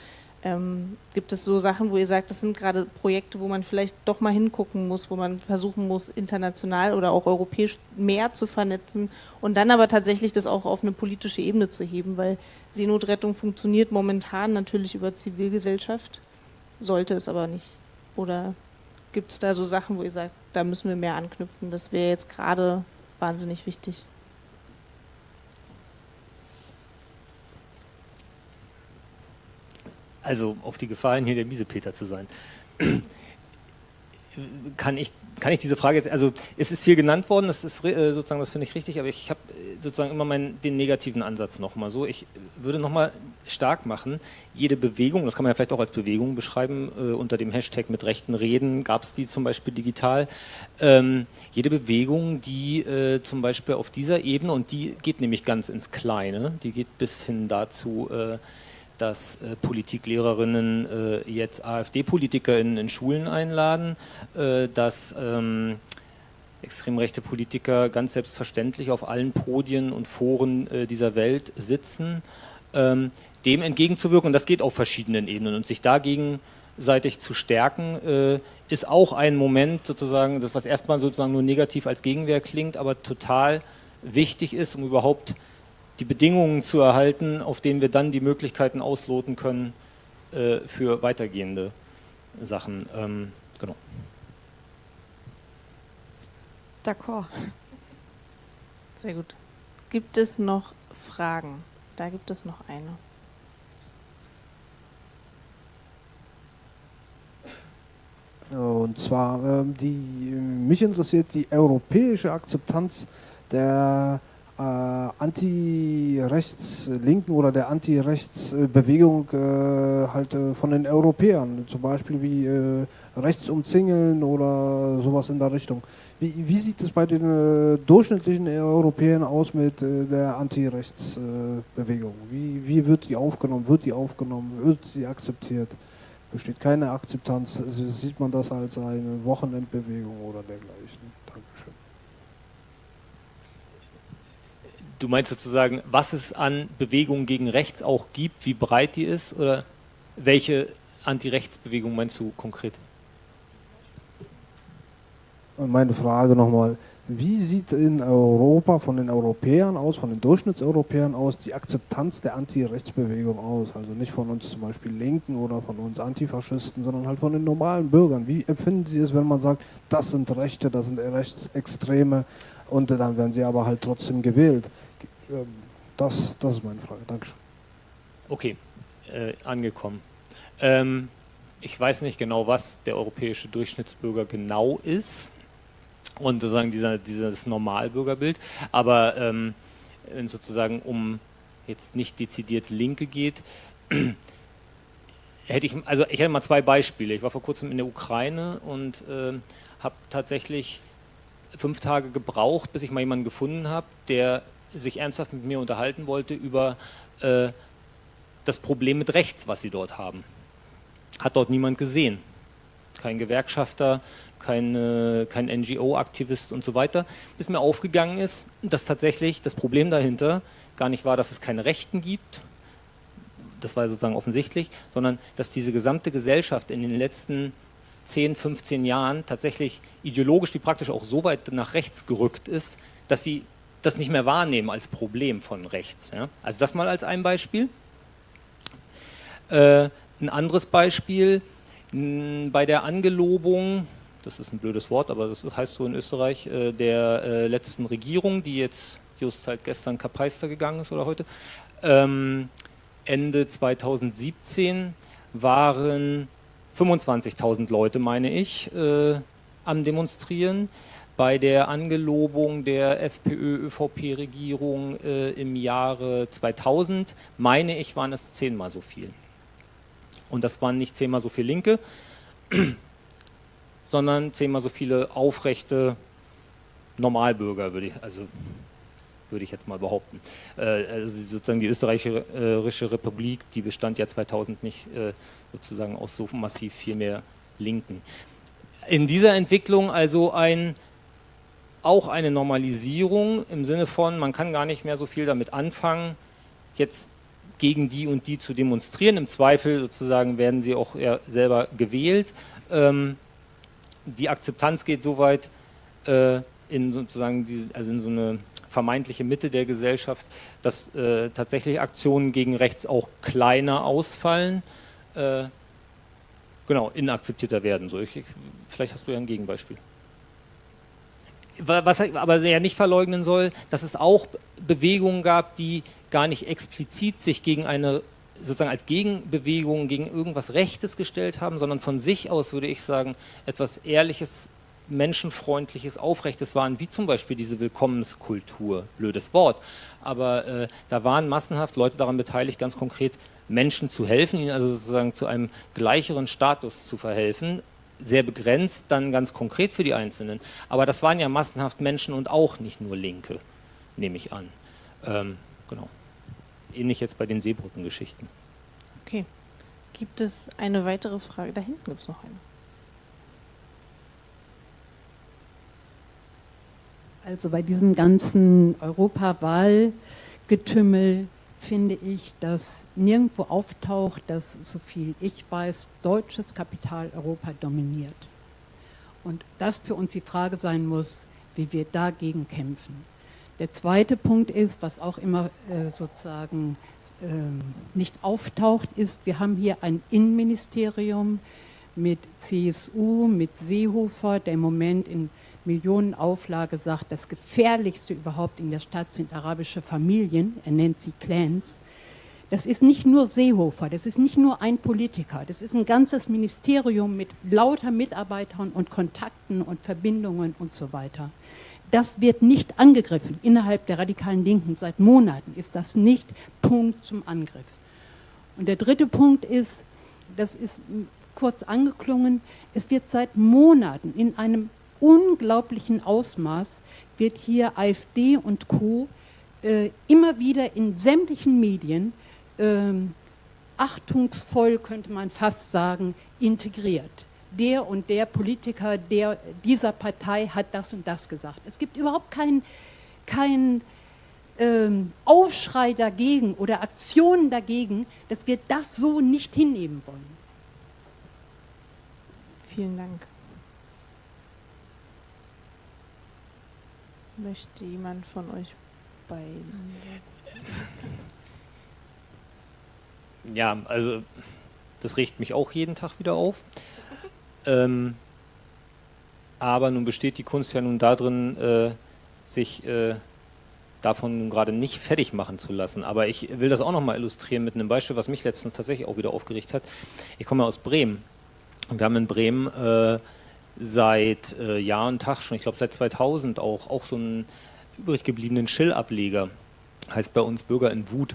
Ähm, gibt es so Sachen, wo ihr sagt, das sind gerade Projekte, wo man vielleicht doch mal hingucken muss, wo man versuchen muss, international oder auch europäisch mehr zu vernetzen und dann aber tatsächlich das auch auf eine politische Ebene zu heben, weil Seenotrettung funktioniert momentan natürlich über Zivilgesellschaft, sollte es aber nicht. Oder gibt es da so Sachen, wo ihr sagt, da müssen wir mehr anknüpfen, das wäre jetzt gerade wahnsinnig wichtig? Also auf die Gefahr hin, hier der Miesepeter zu sein, kann ich, kann ich diese Frage jetzt, also es ist hier genannt worden, das ist äh, sozusagen, das finde ich richtig, aber ich habe äh, sozusagen immer meinen, den negativen Ansatz nochmal so. Ich würde nochmal stark machen, jede Bewegung, das kann man ja vielleicht auch als Bewegung beschreiben, äh, unter dem Hashtag mit rechten Reden gab es die zum Beispiel digital, ähm, jede Bewegung, die äh, zum Beispiel auf dieser Ebene, und die geht nämlich ganz ins Kleine, die geht bis hin dazu, äh, dass äh, Politiklehrerinnen äh, jetzt AfD-Politiker in, Schulen einladen, äh, dass ähm, extrem rechte Politiker ganz selbstverständlich auf allen Podien und Foren äh, dieser Welt sitzen, ähm, dem entgegenzuwirken. Und das geht auf verschiedenen Ebenen. Und sich dagegen seitig zu stärken, äh, ist auch ein Moment sozusagen, das was erstmal sozusagen nur negativ als Gegenwehr klingt, aber total wichtig ist, um überhaupt die Bedingungen zu erhalten, auf denen wir dann die Möglichkeiten ausloten können äh, für weitergehende Sachen. Ähm, genau. D'accord. Sehr gut. Gibt es noch Fragen? Da gibt es noch eine. Und zwar, ähm, die, mich interessiert die europäische Akzeptanz der äh, Anti-Rechts-Linken oder der Anti-Rechts-Bewegung äh, halt äh, von den Europäern, zum Beispiel wie äh, Rechtsumzingeln oder sowas in der Richtung. Wie, wie sieht es bei den äh, durchschnittlichen Europäern aus mit äh, der Anti-Rechts-Bewegung? wie, wie wird die aufgenommen? Wird die aufgenommen? Wird sie akzeptiert? Besteht keine Akzeptanz? Sieht man das als eine Wochenendbewegung oder dergleichen? Dankeschön. Du meinst sozusagen, was es an Bewegungen gegen rechts auch gibt, wie breit die ist oder welche Anti-Rechts-Bewegung meinst du konkret? Meine Frage nochmal, wie sieht in Europa von den Europäern aus, von den Durchschnittseuropäern aus, die Akzeptanz der Anti-Rechtsbewegung aus? Also nicht von uns zum Beispiel Linken oder von uns Antifaschisten, sondern halt von den normalen Bürgern. Wie empfinden Sie es, wenn man sagt, das sind Rechte, das sind Rechtsextreme und dann werden sie aber halt trotzdem gewählt? Ähm, das, das ist meine Frage. Dankeschön. Okay, äh, angekommen. Ähm, ich weiß nicht genau, was der europäische Durchschnittsbürger genau ist und sozusagen dieser, dieses Normalbürgerbild, aber ähm, wenn es sozusagen um jetzt nicht dezidiert Linke geht, hätte ich, also ich hätte mal zwei Beispiele. Ich war vor kurzem in der Ukraine und äh, habe tatsächlich fünf Tage gebraucht, bis ich mal jemanden gefunden habe, der sich ernsthaft mit mir unterhalten wollte über äh, das Problem mit rechts, was sie dort haben. Hat dort niemand gesehen. Kein Gewerkschafter, kein, kein NGO-Aktivist und so weiter, bis mir aufgegangen ist, dass tatsächlich das Problem dahinter gar nicht war, dass es keine Rechten gibt, das war sozusagen offensichtlich, sondern dass diese gesamte Gesellschaft in den letzten 10, 15 Jahren tatsächlich ideologisch wie praktisch auch so weit nach rechts gerückt ist, dass sie das nicht mehr wahrnehmen als Problem von rechts. Ja? Also das mal als ein Beispiel. Äh, ein anderes Beispiel, bei der Angelobung, das ist ein blödes Wort, aber das heißt so in Österreich, äh, der äh, letzten Regierung, die jetzt just halt gestern Kapeister gegangen ist oder heute, ähm, Ende 2017 waren 25.000 Leute, meine ich, äh, am Demonstrieren. Bei der Angelobung der FPÖ-ÖVP-Regierung äh, im Jahre 2000, meine ich, waren es zehnmal so viel. Und das waren nicht zehnmal so viele Linke, sondern zehnmal so viele aufrechte Normalbürger, würde ich, also würde ich jetzt mal behaupten. Äh, also sozusagen die österreichische Republik, die bestand ja 2000 nicht äh, sozusagen aus so massiv viel mehr Linken. In dieser Entwicklung also ein, auch eine Normalisierung im Sinne von, man kann gar nicht mehr so viel damit anfangen, jetzt gegen die und die zu demonstrieren. Im Zweifel sozusagen werden sie auch eher selber gewählt. Ähm, die Akzeptanz geht so weit äh, in sozusagen die, also in so eine vermeintliche Mitte der Gesellschaft, dass äh, tatsächlich Aktionen gegen rechts auch kleiner ausfallen, äh, genau, inakzeptierter werden. So, ich, vielleicht hast du ja ein Gegenbeispiel. Was aber ja nicht verleugnen soll, dass es auch Bewegungen gab, die gar nicht explizit sich gegen eine sozusagen als Gegenbewegung gegen irgendwas Rechtes gestellt haben, sondern von sich aus, würde ich sagen, etwas Ehrliches, Menschenfreundliches, Aufrechtes waren, wie zum Beispiel diese Willkommenskultur, blödes Wort, aber äh, da waren massenhaft Leute daran beteiligt, ganz konkret Menschen zu helfen, ihnen also sozusagen zu einem gleicheren Status zu verhelfen, sehr begrenzt, dann ganz konkret für die Einzelnen, aber das waren ja massenhaft Menschen und auch nicht nur Linke, nehme ich an. Ähm, genau ähnlich jetzt bei den Seebrückengeschichten. Okay. Gibt es eine weitere Frage? Da hinten gibt es noch eine. Also bei diesem ganzen Europawahlgetümmel finde ich, dass nirgendwo auftaucht, dass, so viel ich weiß, deutsches Kapital Europa dominiert. Und das für uns die Frage sein muss, wie wir dagegen kämpfen. Der zweite Punkt ist, was auch immer äh, sozusagen äh, nicht auftaucht, ist, wir haben hier ein Innenministerium mit CSU, mit Seehofer, der im Moment in Millionenauflage sagt, das Gefährlichste überhaupt in der Stadt sind arabische Familien, er nennt sie Clans. Das ist nicht nur Seehofer, das ist nicht nur ein Politiker, das ist ein ganzes Ministerium mit lauter Mitarbeitern und Kontakten und Verbindungen und so weiter. Das wird nicht angegriffen. Innerhalb der radikalen Linken seit Monaten ist das nicht Punkt zum Angriff. Und der dritte Punkt ist, das ist kurz angeklungen, es wird seit Monaten in einem unglaublichen Ausmaß, wird hier AfD und Co. Äh, immer wieder in sämtlichen Medien äh, achtungsvoll, könnte man fast sagen, integriert der und der Politiker der, dieser Partei hat das und das gesagt. Es gibt überhaupt keinen kein, ähm, Aufschrei dagegen oder Aktionen dagegen, dass wir das so nicht hinnehmen wollen. Vielen Dank. Möchte jemand von euch beiden? Ja, also das riecht mich auch jeden Tag wieder auf. Ähm, aber nun besteht die Kunst ja nun darin, äh, sich äh, davon nun gerade nicht fertig machen zu lassen. Aber ich will das auch nochmal illustrieren mit einem Beispiel, was mich letztens tatsächlich auch wieder aufgeregt hat. Ich komme aus Bremen und wir haben in Bremen äh, seit äh, Jahr und Tag schon, ich glaube seit 2000 auch, auch so einen übrig gebliebenen Schill-Ableger, heißt bei uns Bürger in Wut.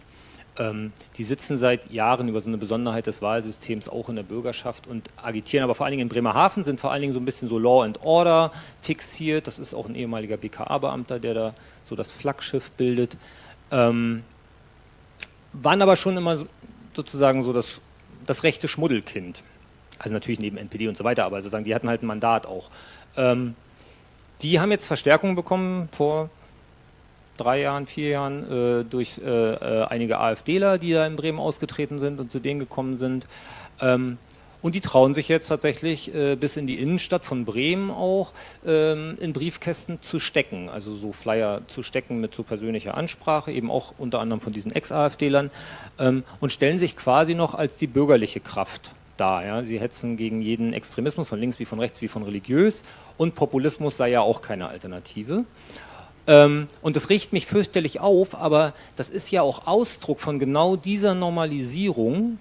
Ähm, die sitzen seit Jahren über so eine Besonderheit des Wahlsystems auch in der Bürgerschaft und agitieren, aber vor allen Dingen in Bremerhaven sind vor allen Dingen so ein bisschen so Law and Order fixiert. Das ist auch ein ehemaliger BKA-Beamter, der da so das Flaggschiff bildet. Ähm, waren aber schon immer sozusagen so das, das rechte Schmuddelkind. Also natürlich neben NPD und so weiter, aber sozusagen die hatten halt ein Mandat auch. Ähm, die haben jetzt Verstärkung bekommen vor drei Jahren, vier Jahren äh, durch äh, äh einige AfDler, die da in Bremen ausgetreten sind und zu denen gekommen sind. Ähm, und die trauen sich jetzt tatsächlich äh, bis in die Innenstadt von Bremen auch ähm, in Briefkästen zu stecken, also so Flyer zu stecken mit so persönlicher Ansprache, eben auch unter anderem von diesen Ex-AfDlern ähm, und stellen sich quasi noch als die bürgerliche Kraft dar. Ja? Sie hetzen gegen jeden Extremismus von links wie von rechts wie von religiös und Populismus sei ja auch keine Alternative. Ähm, und das riecht mich fürchterlich auf, aber das ist ja auch Ausdruck von genau dieser Normalisierung,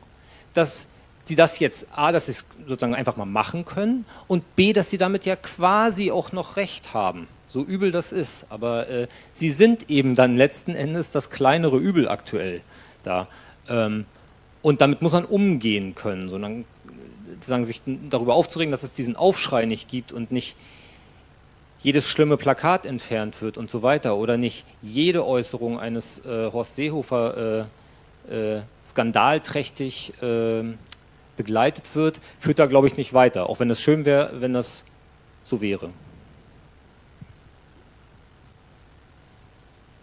dass die das jetzt, A, dass sie es sozusagen einfach mal machen können und B, dass sie damit ja quasi auch noch Recht haben. So übel das ist. Aber äh, sie sind eben dann letzten Endes das kleinere Übel aktuell da. Ähm, und damit muss man umgehen können, sondern sozusagen sich darüber aufzuregen, dass es diesen Aufschrei nicht gibt und nicht jedes schlimme Plakat entfernt wird und so weiter oder nicht jede Äußerung eines äh, Horst Seehofer äh, äh, skandalträchtig äh, begleitet wird, führt da, glaube ich, nicht weiter. Auch wenn es schön wäre, wenn das so wäre.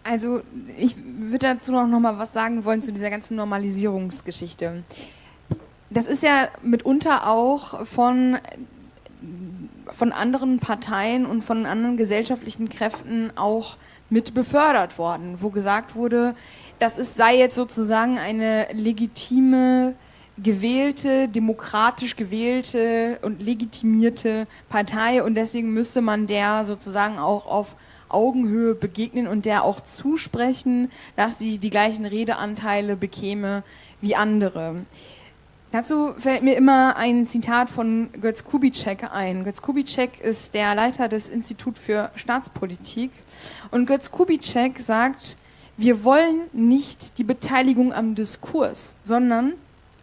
Also ich würde dazu noch mal was sagen wollen zu dieser ganzen Normalisierungsgeschichte. Das ist ja mitunter auch von von anderen Parteien und von anderen gesellschaftlichen Kräften auch mit befördert worden, wo gesagt wurde, das ist, sei jetzt sozusagen eine legitime, gewählte, demokratisch gewählte und legitimierte Partei und deswegen müsste man der sozusagen auch auf Augenhöhe begegnen und der auch zusprechen, dass sie die gleichen Redeanteile bekäme wie andere. Dazu fällt mir immer ein Zitat von Götz Kubitschek ein. Götz Kubitschek ist der Leiter des Instituts für Staatspolitik. Und Götz Kubitschek sagt, wir wollen nicht die Beteiligung am Diskurs, sondern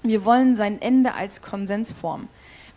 wir wollen sein Ende als Konsensform.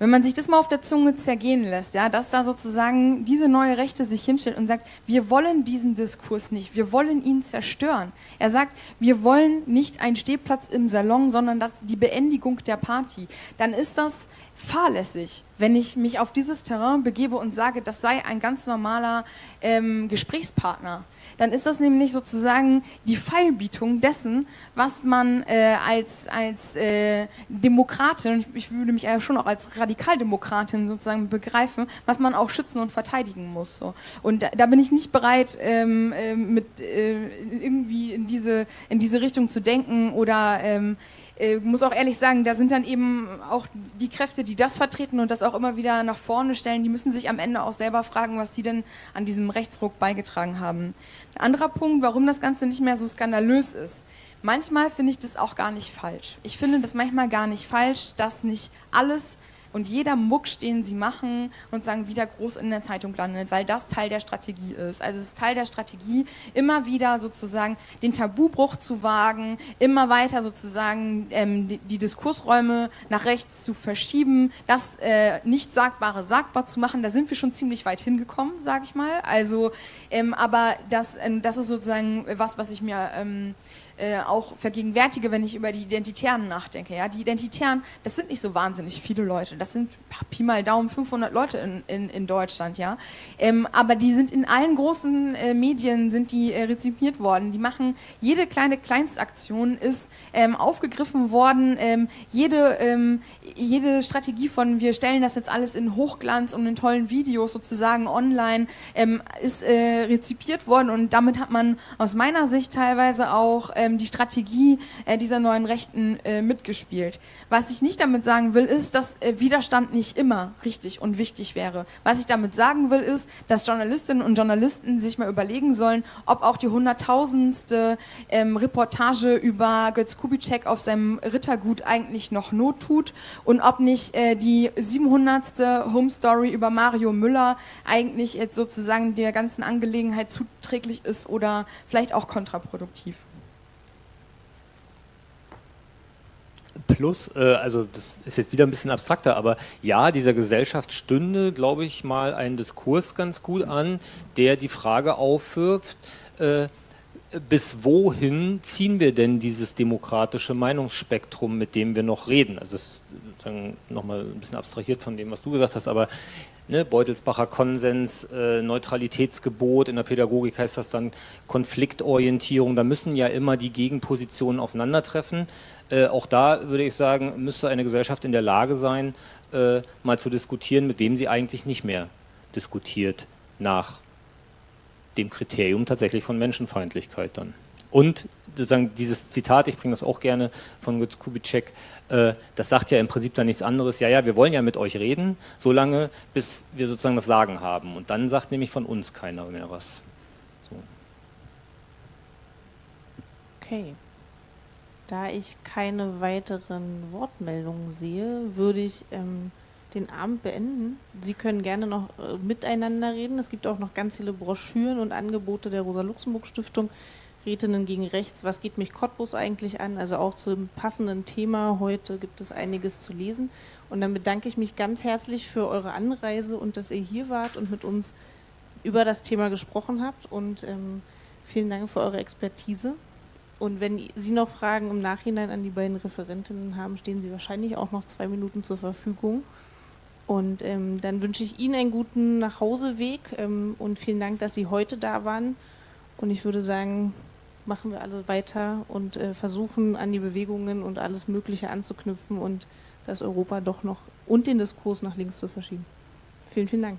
Wenn man sich das mal auf der Zunge zergehen lässt, ja, dass da sozusagen diese neue Rechte sich hinstellt und sagt, wir wollen diesen Diskurs nicht, wir wollen ihn zerstören. Er sagt, wir wollen nicht einen Stehplatz im Salon, sondern das, die Beendigung der Party. Dann ist das fahrlässig, wenn ich mich auf dieses Terrain begebe und sage, das sei ein ganz normaler ähm, Gesprächspartner dann ist das nämlich sozusagen die Feilbietung dessen, was man äh, als, als äh, Demokratin, ich würde mich ja schon auch als Radikaldemokratin sozusagen begreifen, was man auch schützen und verteidigen muss. So. Und da, da bin ich nicht bereit, ähm, äh, mit äh, irgendwie in diese, in diese Richtung zu denken oder ähm, äh, muss auch ehrlich sagen, da sind dann eben auch die Kräfte, die das vertreten und das auch immer wieder nach vorne stellen, die müssen sich am Ende auch selber fragen, was sie denn an diesem Rechtsruck beigetragen haben. Ein anderer Punkt, warum das Ganze nicht mehr so skandalös ist. Manchmal finde ich das auch gar nicht falsch. Ich finde das manchmal gar nicht falsch, dass nicht alles und jeder Muck, den sie machen und sagen, wieder groß in der Zeitung landet, weil das Teil der Strategie ist. Also es ist Teil der Strategie, immer wieder sozusagen den Tabubruch zu wagen, immer weiter sozusagen ähm, die, die, Diskursräume nach rechts zu verschieben, das äh, Nicht-Sagbare sagbar zu machen. Da sind wir schon ziemlich weit hingekommen, sage ich mal. Also, ähm, aber das, äh, das ist sozusagen was, was ich mir ähm, äh, auch vergegenwärtige, wenn ich über die Identitären nachdenke. Ja? Die Identitären, das sind nicht so wahnsinnig viele Leute. Das sind Pi mal Daumen 500 Leute in, in, in Deutschland. Ja? Ähm, aber die sind in allen großen äh, Medien sind die äh, rezipiert worden. Die machen, jede kleine Kleinstaktion ist ähm, aufgegriffen worden. Ähm, jede, ähm, jede Strategie von, wir stellen das jetzt alles in Hochglanz und in tollen Videos sozusagen online, ähm, ist äh, rezipiert worden. Und damit hat man aus meiner Sicht teilweise auch ähm, die Strategie äh, dieser neuen Rechten äh, mitgespielt. Was ich nicht damit sagen will, ist, dass äh, Widerstand nicht immer richtig und wichtig wäre. Was ich damit sagen will, ist, dass Journalistinnen und Journalisten sich mal überlegen sollen, ob auch die hunderttausendste ähm, Reportage über Götz Kubitschek auf seinem Rittergut eigentlich noch Not tut und ob nicht äh, die 700. Home Story über Mario Müller eigentlich jetzt sozusagen der ganzen Angelegenheit zuträglich ist oder vielleicht auch kontraproduktiv. Plus, äh, also das ist jetzt wieder ein bisschen abstrakter, aber ja, dieser Gesellschaft stünde, glaube ich, mal ein Diskurs ganz gut an, der die Frage aufwirft, äh, bis wohin ziehen wir denn dieses demokratische Meinungsspektrum, mit dem wir noch reden? Also das ist nochmal ein bisschen abstrahiert von dem, was du gesagt hast, aber ne, Beutelsbacher Konsens, äh, Neutralitätsgebot, in der Pädagogik heißt das dann Konfliktorientierung, da müssen ja immer die Gegenpositionen aufeinandertreffen. Äh, auch da würde ich sagen, müsste eine Gesellschaft in der Lage sein, äh, mal zu diskutieren, mit wem sie eigentlich nicht mehr diskutiert nach dem Kriterium tatsächlich von Menschenfeindlichkeit dann. Und sozusagen dieses Zitat, ich bringe das auch gerne von Götz Kubitschek, äh, das sagt ja im Prinzip dann nichts anderes, ja, ja, wir wollen ja mit euch reden, solange bis wir sozusagen das Sagen haben. Und dann sagt nämlich von uns keiner mehr was. So. Okay. Da ich keine weiteren Wortmeldungen sehe, würde ich ähm, den Abend beenden. Sie können gerne noch äh, miteinander reden. Es gibt auch noch ganz viele Broschüren und Angebote der Rosa-Luxemburg-Stiftung. Rätinnen gegen Rechts, was geht mich Cottbus eigentlich an? Also auch zum passenden Thema heute gibt es einiges zu lesen. Und dann bedanke ich mich ganz herzlich für eure Anreise und dass ihr hier wart und mit uns über das Thema gesprochen habt. Und ähm, vielen Dank für eure Expertise. Und wenn Sie noch Fragen im Nachhinein an die beiden Referentinnen haben, stehen Sie wahrscheinlich auch noch zwei Minuten zur Verfügung. Und ähm, dann wünsche ich Ihnen einen guten Nachhauseweg ähm, und vielen Dank, dass Sie heute da waren. Und ich würde sagen, machen wir alle weiter und äh, versuchen an die Bewegungen und alles Mögliche anzuknüpfen und das Europa doch noch und den Diskurs nach links zu verschieben. Vielen, vielen Dank.